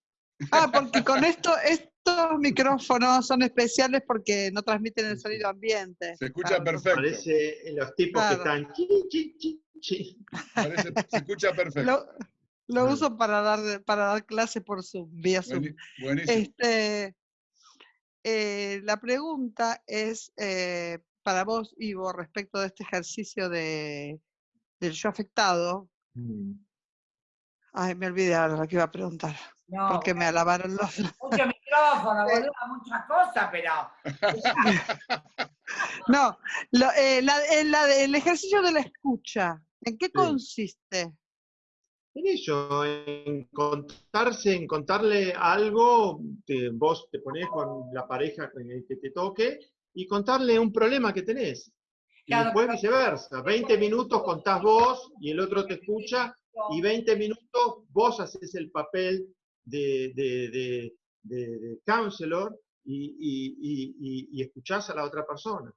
ah, porque con esto, es, estos micrófonos son especiales porque no transmiten el sonido ambiente. Se escucha Claro, perfecto. Parece eh, los tipos que están... chi, chi, chi, chi. parece- se escucha perfecto. Lo, uso para dar, para dar clases por Zoom, vía Zoom. Buenísimo. Este, eh, la pregunta es eh, para vos, Ivo, respecto de este ejercicio de, del yo afectado. Mm. Ay, me olvidé ahora lo que iba a preguntar, No, porque me alabaron los... mucho micrófono, boludo, muchas cosas, pero No, lo- eh, la- eh, la- el ejercicio de la escucha, ¿en qué Sí. consiste? En eso, en contarse, en contarle algo, te- vos te pones con la pareja con el que te toque y contarle un problema que tenés. Y Claro, después viceversa. 20 minutos contás vos y el otro te escucha y 20 minutos vos haces el papel de, de, de, de- counselor y, y, y, y- y escuchás a la otra persona,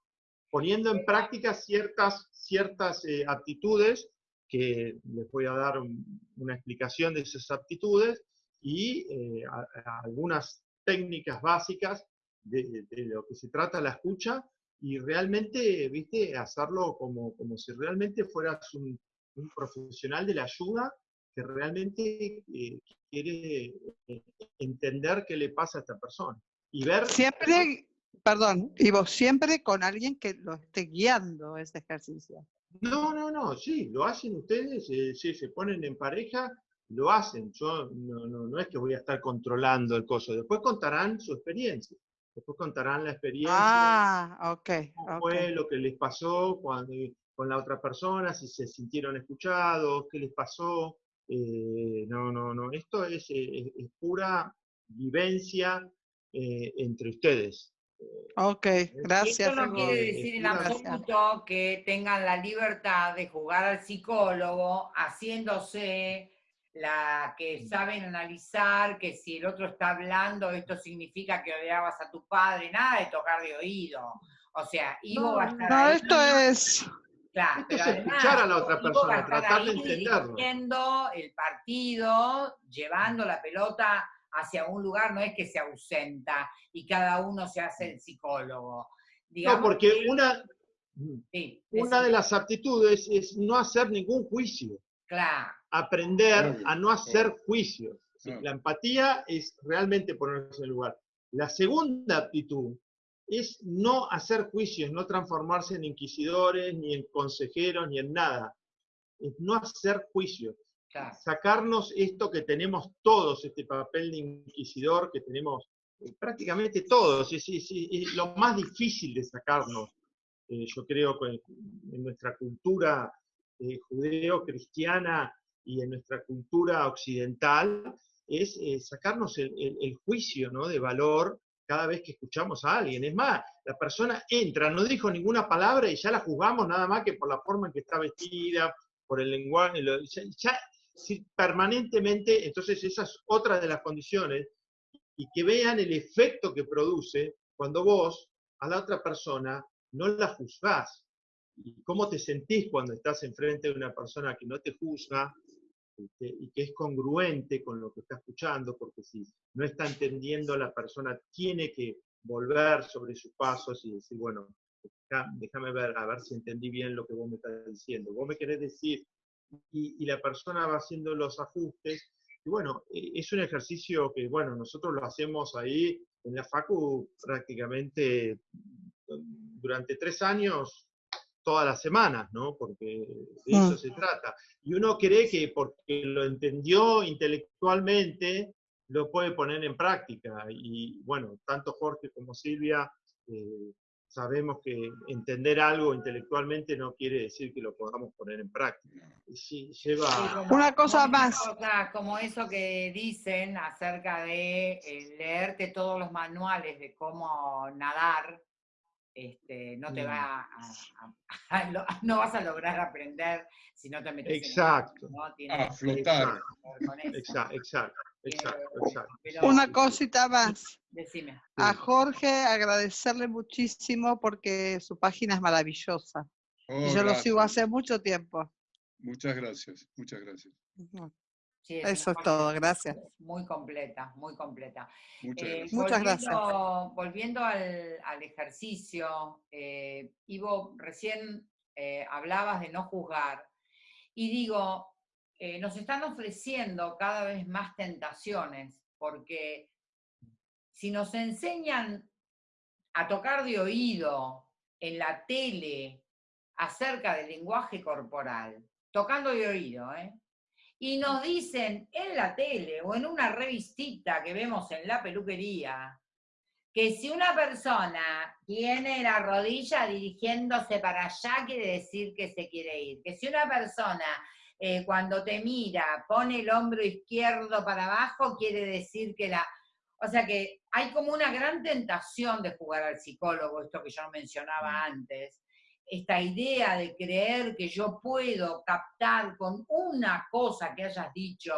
poniendo en práctica ciertas, ciertas eh, aptitudes que les voy a dar un- una explicación de esas aptitudes y eh, a- a algunas técnicas básicas de, de lo que se trata la escucha y realmente, viste, hacerlo como, como si realmente fueras un, un profesional de la ayuda que realmente eh, quiere eh, entender qué le pasa a esta persona y ver Siempre, perdón, Ivo, siempre con alguien que lo esté guiando ese ejercicio. No, no, no, sí, lo hacen ustedes, eh, sí, se ponen en pareja, lo hacen. Yo no, no, no es que voy a estar controlando el coso. Después contarán su experiencia. Después contarán la experiencia, Ah, ok, cómo ok. fue lo que les pasó cuando, con la otra persona, si se sintieron escuchados, qué les pasó. Eh, no, no, no. Esto es, eh, es- es pura vivencia eh, entre ustedes. Ok, gracias. Esto no quiere decir en absoluto que tengan la libertad de jugar al psicólogo haciéndose la que saben analizar, que si el otro está hablando, esto significa que odiabas a tu padre, nada de tocar de oído. O sea, Ivo No, va a estar No, ahí, esto es, claro, esto pero es además, escuchar a la otra persona, tratar de entenderlo. el partido, llevando la pelota hacia un lugar, no es que se ausenta y cada uno se hace el psicólogo. No, Digamos porque que- una, sí, una de las aptitudes es no hacer ningún juicio. Claro, aprender a no hacer juicios. Sí, Ah. La empatía es realmente ponerse en el lugar. La segunda aptitud es no hacer juicios, no transformarse en inquisidores, ni en consejeros, ni en nada. Es no hacer juicios. claro. Sacarnos esto que tenemos todos, este papel de inquisidor que tenemos eh, prácticamente todos. Es, es- es lo más difícil de sacarnos, eh, yo creo, en nuestra cultura eh, judeo-cristiana y en nuestra cultura occidental, es eh, sacarnos el, el- el juicio ¿no? de valor cada vez que escuchamos a alguien. Es más, la persona entra, no dijo ninguna palabra y ya la juzgamos nada más que por la forma en que está vestida, por el lenguaje, ya, permanentemente, entonces esa es otra de las condiciones, y que vean el efecto que produce cuando vos a la otra persona no la juzgás. Cómo te sentís cuando estás enfrente de una persona que no te juzga este, y que es congruente con lo que está escuchando, porque si no está entendiendo la persona, tiene que volver sobre sus pasos y decir, bueno, déjame ver, a ver si entendí bien lo que vos me estás diciendo. Vos me querés decir, y, y la persona va haciendo los ajustes. Y bueno, eh, es un ejercicio que, bueno, nosotros lo hacemos ahí en la Facu prácticamente mm, durante tres años, todas las semanas, ¿no? Porque de eso Mm. se trata. Y uno cree que porque lo entendió intelectualmente, lo puede poner en práctica. Y bueno, tanto Jorge como Silvia eh, sabemos que entender algo intelectualmente no quiere decir que lo podamos poner en práctica. Sí, lleva... Sí, como- Una cosa como más. cosa- como eso que dicen acerca de eh, leerte todos los manuales de cómo nadar, este, no te va a, a- a- lo- no vas a lograr aprender si no te metes en el Exacto. A flotar. Exacto, exacto, exacto, Eh, exacto. pero- Una cosita más. Decime. A Jorge agradecerle muchísimo porque su página es maravillosa. Oh, Y yo lo sigo hace mucho tiempo. Muchas gracias, muchas gracias. Sí, es Eso es todo, gracias. Muy completa, muy completa. Muchas Eh, gracias. Volviendo- Volviendo al, al ejercicio, eh, Ivo, recién eh, hablabas de no juzgar. Y digo, eh, nos están ofreciendo cada vez más tentaciones, porque si nos enseñan a tocar de oído en la tele acerca del lenguaje corporal, tocando de oído, ¿eh? Y nos dicen en la tele o en una revistita que vemos en la peluquería, que si una persona tiene la rodilla dirigiéndose para allá, quiere decir que se quiere ir. Que si una persona eh, cuando te mira pone el hombro izquierdo para abajo, quiere decir que la... O sea que hay como una gran tentación de jugar al psicólogo, esto que yo mencionaba antes, esta idea de creer que yo puedo captar con una cosa que hayas dicho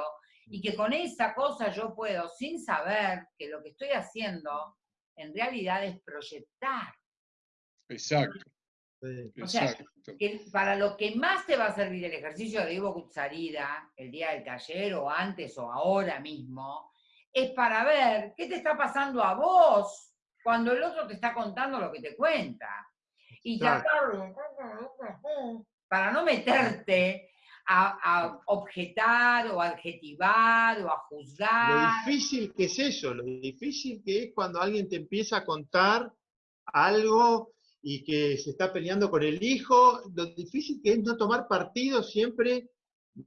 y que con esa cosa yo puedo, sin saber que lo que estoy haciendo en realidad es proyectar. Exacto. O sea, exacto. Que para lo que más te va a servir el ejercicio de Ivo Kutsarida, el día del taller o antes o ahora mismo, es para ver qué te está pasando a vos cuando el otro te está contando lo que te cuenta. Y Claro. para no meterte a, a objetar o adjetivar o a Lo juzgar. difícil que es eso, lo difícil que es cuando alguien te empieza a contar algo y que se está peleando con el hijo, lo difícil que es no tomar partido siempre,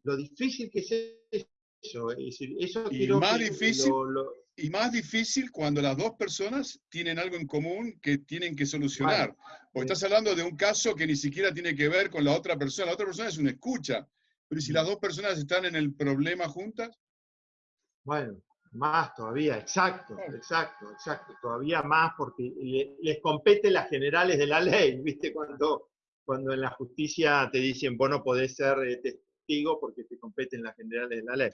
lo difícil que es eso. Es decir, eso Y más que difícil lo- lo- Y más difícil cuando las dos personas tienen algo en común que tienen que solucionar. Porque sí. estás hablando de un caso que ni siquiera tiene que ver con la otra persona. La otra persona es una escucha. Pero ¿y si las dos personas están en el problema juntas? Bueno, más todavía, exacto, exacto, exacto, todavía más porque le- les compete las generales de la ley, ¿viste? Cuando, cuando en la justicia te dicen, vos no podés ser testigo porque te competen las generales de la ley.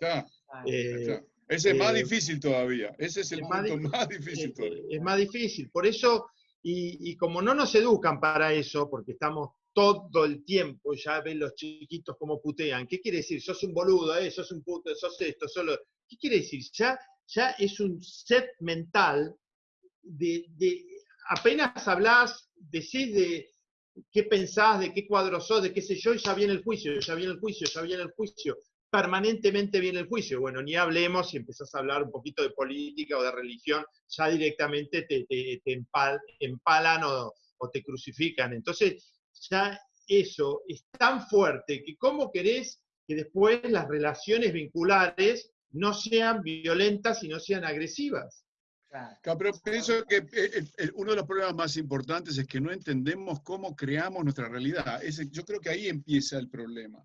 Eh. Ese es más eh, difícil todavía. Ese es el es más punto difícil. más difícil eh, todavía. es más difícil. Por eso, y, y como no nos educan para eso, porque estamos todo el tiempo, ya ven los chiquitos como putean. ¿Qué quiere decir? Sos un boludo, eh, sos un puto, sos esto, solo. ¿Qué quiere decir? Ya, ya es un set mental de, de- apenas hablás, decís de qué pensás, de qué cuadro sos, de qué sé yo, y ya viene el juicio, ya viene el juicio, ya viene el juicio. Permanentemente viene el juicio. Bueno, ni hablemos si empezás a hablar un poquito de política o de religión, ya directamente te, te- te empal- empalan o, o te crucifican. Entonces, ya eso es tan fuerte que cómo querés que después las relaciones vinculares no sean violentas y no sean agresivas. Claro. Pero pienso que eh, el- el- uno de los problemas más importantes es que no entendemos cómo creamos nuestra realidad. Ese- yo creo que ahí empieza el problema.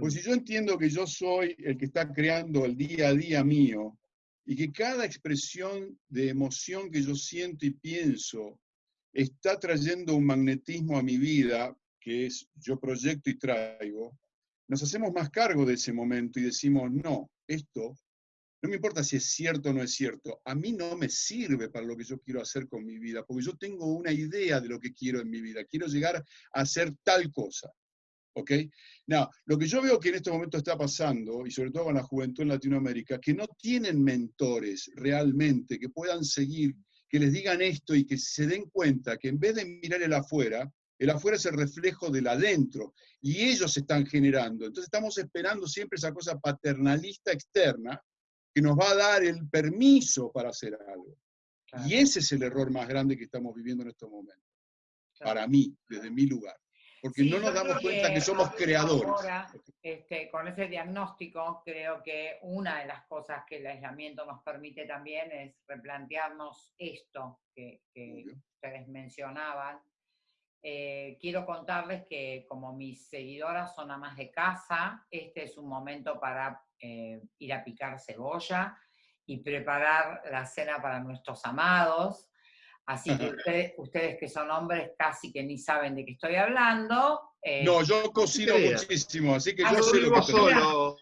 Pues si yo entiendo que yo soy el que está creando el día a día mío y que cada expresión de emoción que yo siento y pienso está trayendo un magnetismo a mi vida, que es yo proyecto y traigo, nos hacemos más cargo de ese momento y decimos, no, esto, no me importa si es cierto o no es cierto, a mí no me sirve para lo que yo quiero hacer con mi vida, porque yo tengo una idea de lo que quiero en mi vida, quiero llegar a hacer tal cosa. ¿Ok? No, lo que yo veo que en este momento está pasando, y sobre todo con la juventud en Latinoamérica, que no tienen mentores realmente que puedan seguir, que les digan esto y que se den cuenta que en vez de mirar el afuera, el afuera es el reflejo del adentro y ellos se están generando. Entonces estamos esperando siempre esa cosa paternalista externa que nos va a dar el permiso para hacer algo. Claro. Y ese es el error más grande que estamos viviendo en estos momentos, para mí, desde mi lugar. Porque Sí, no nos damos cuenta que somos ahora- creadores. ahora, este, con ese diagnóstico, creo que una de las cosas que el aislamiento nos permite también es replantearnos esto que, que ustedes mencionaban. Eh, quiero contarles que como mis seguidoras son amas de casa, este es un momento para eh, ir a picar cebolla y preparar la cena para nuestros amados. Así que ustedes, ustedes que son hombres casi que ni saben de qué estoy hablando. eh, No, yo cocino muchísimo, así que Ah, yo Yo sé lo vivo que solo,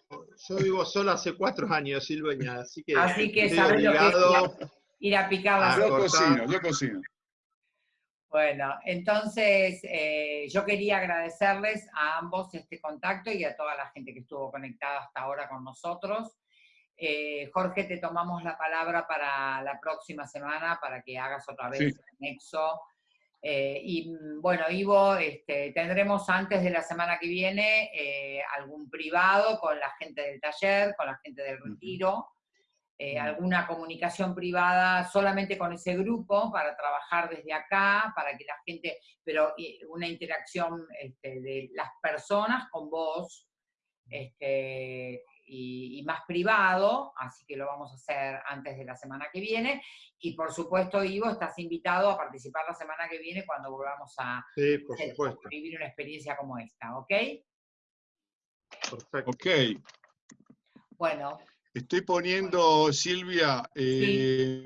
yo vivo solo hace cuatro años, Silveña, así que Así que sabes lo que es obligado ir a picar la Ah, Yo cocino, yo cocino. Bueno, entonces eh, yo quería agradecerles a ambos este contacto y a toda la gente que estuvo conectada hasta ahora con nosotros. Eh, Jorge, te tomamos la palabra para la próxima semana para que hagas otra vez Sí. el nexo. Eh, y mm, bueno, Ivo, este, tendremos antes de la semana que viene algún privado con la gente del taller, con la gente del retiro, eh, alguna comunicación privada solamente con ese grupo para trabajar desde acá, para que la gente, pero una interacción este, de las personas con vos, este, y, y más privado, así que lo vamos a hacer antes de la semana que viene. Y por supuesto, Ivo, estás invitado a participar la semana que viene cuando volvamos a, Sí, por hacer- supuesto. a vivir una experiencia como esta, ¿ok? Perfecto. Ok. Bueno, Estoy poniendo, Silvia, eh,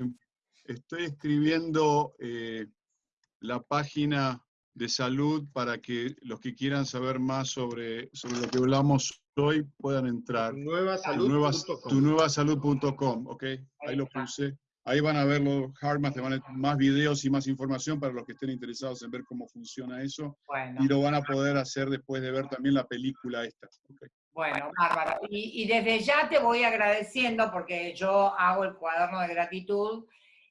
estoy escribiendo eh, la página de salud para que los que quieran saber más sobre, sobre lo que hablamos hoy puedan entrar. Tu nueva, tunuevasalud.com, ¿ok? Ahí lo puse. Ahí van a ver los Hardmas, te van a más videos y más información para los que estén interesados en ver cómo funciona eso. bueno. Y lo van a poder hacer después de ver también la película esta. ¿ok? Bueno, bárbaro. Y, y desde ya te voy agradeciendo porque yo hago el cuaderno de gratitud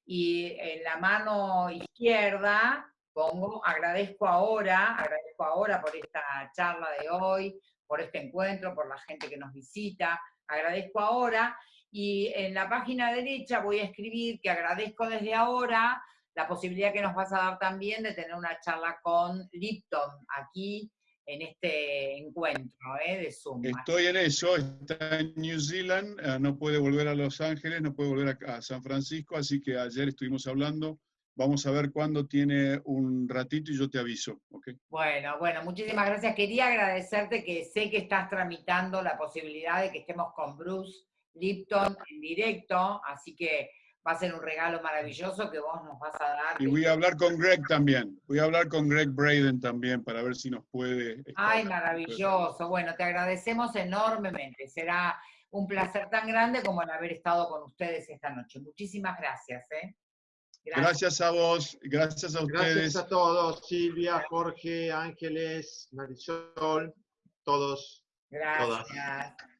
y en la mano izquierda pongo agradezco ahora, agradezco ahora por esta charla de hoy, por este encuentro, por la gente que nos visita, agradezco ahora y en la página derecha voy a escribir que agradezco desde ahora la posibilidad que nos vas a dar también de tener una charla con Lipton aquí en este encuentro ¿eh? de Zoom. Estoy en eso, está en New Zealand, eh, no puede volver a Los Ángeles, no puede volver a, San Francisco, así que ayer estuvimos hablando. Vamos a ver cuándo tiene un ratito y yo te aviso, ¿ok? Bueno, bueno, muchísimas gracias. Quería agradecerte que sé que estás tramitando la posibilidad de que estemos con Bruce Lipton en directo, así que va a ser un regalo maravilloso que vos nos vas a dar. Y voy a hablar con Greg también, voy a hablar con Greg Braden también para ver si nos puede... Ay, maravilloso. Bueno, te agradecemos enormemente. Será un placer tan grande como el haber estado con ustedes esta noche. Muchísimas gracias. ¿eh? Gracias a vos, gracias a ustedes. Gracias a todos, Silvia, Jorge, Ángeles, Marisol, todos. Gracias.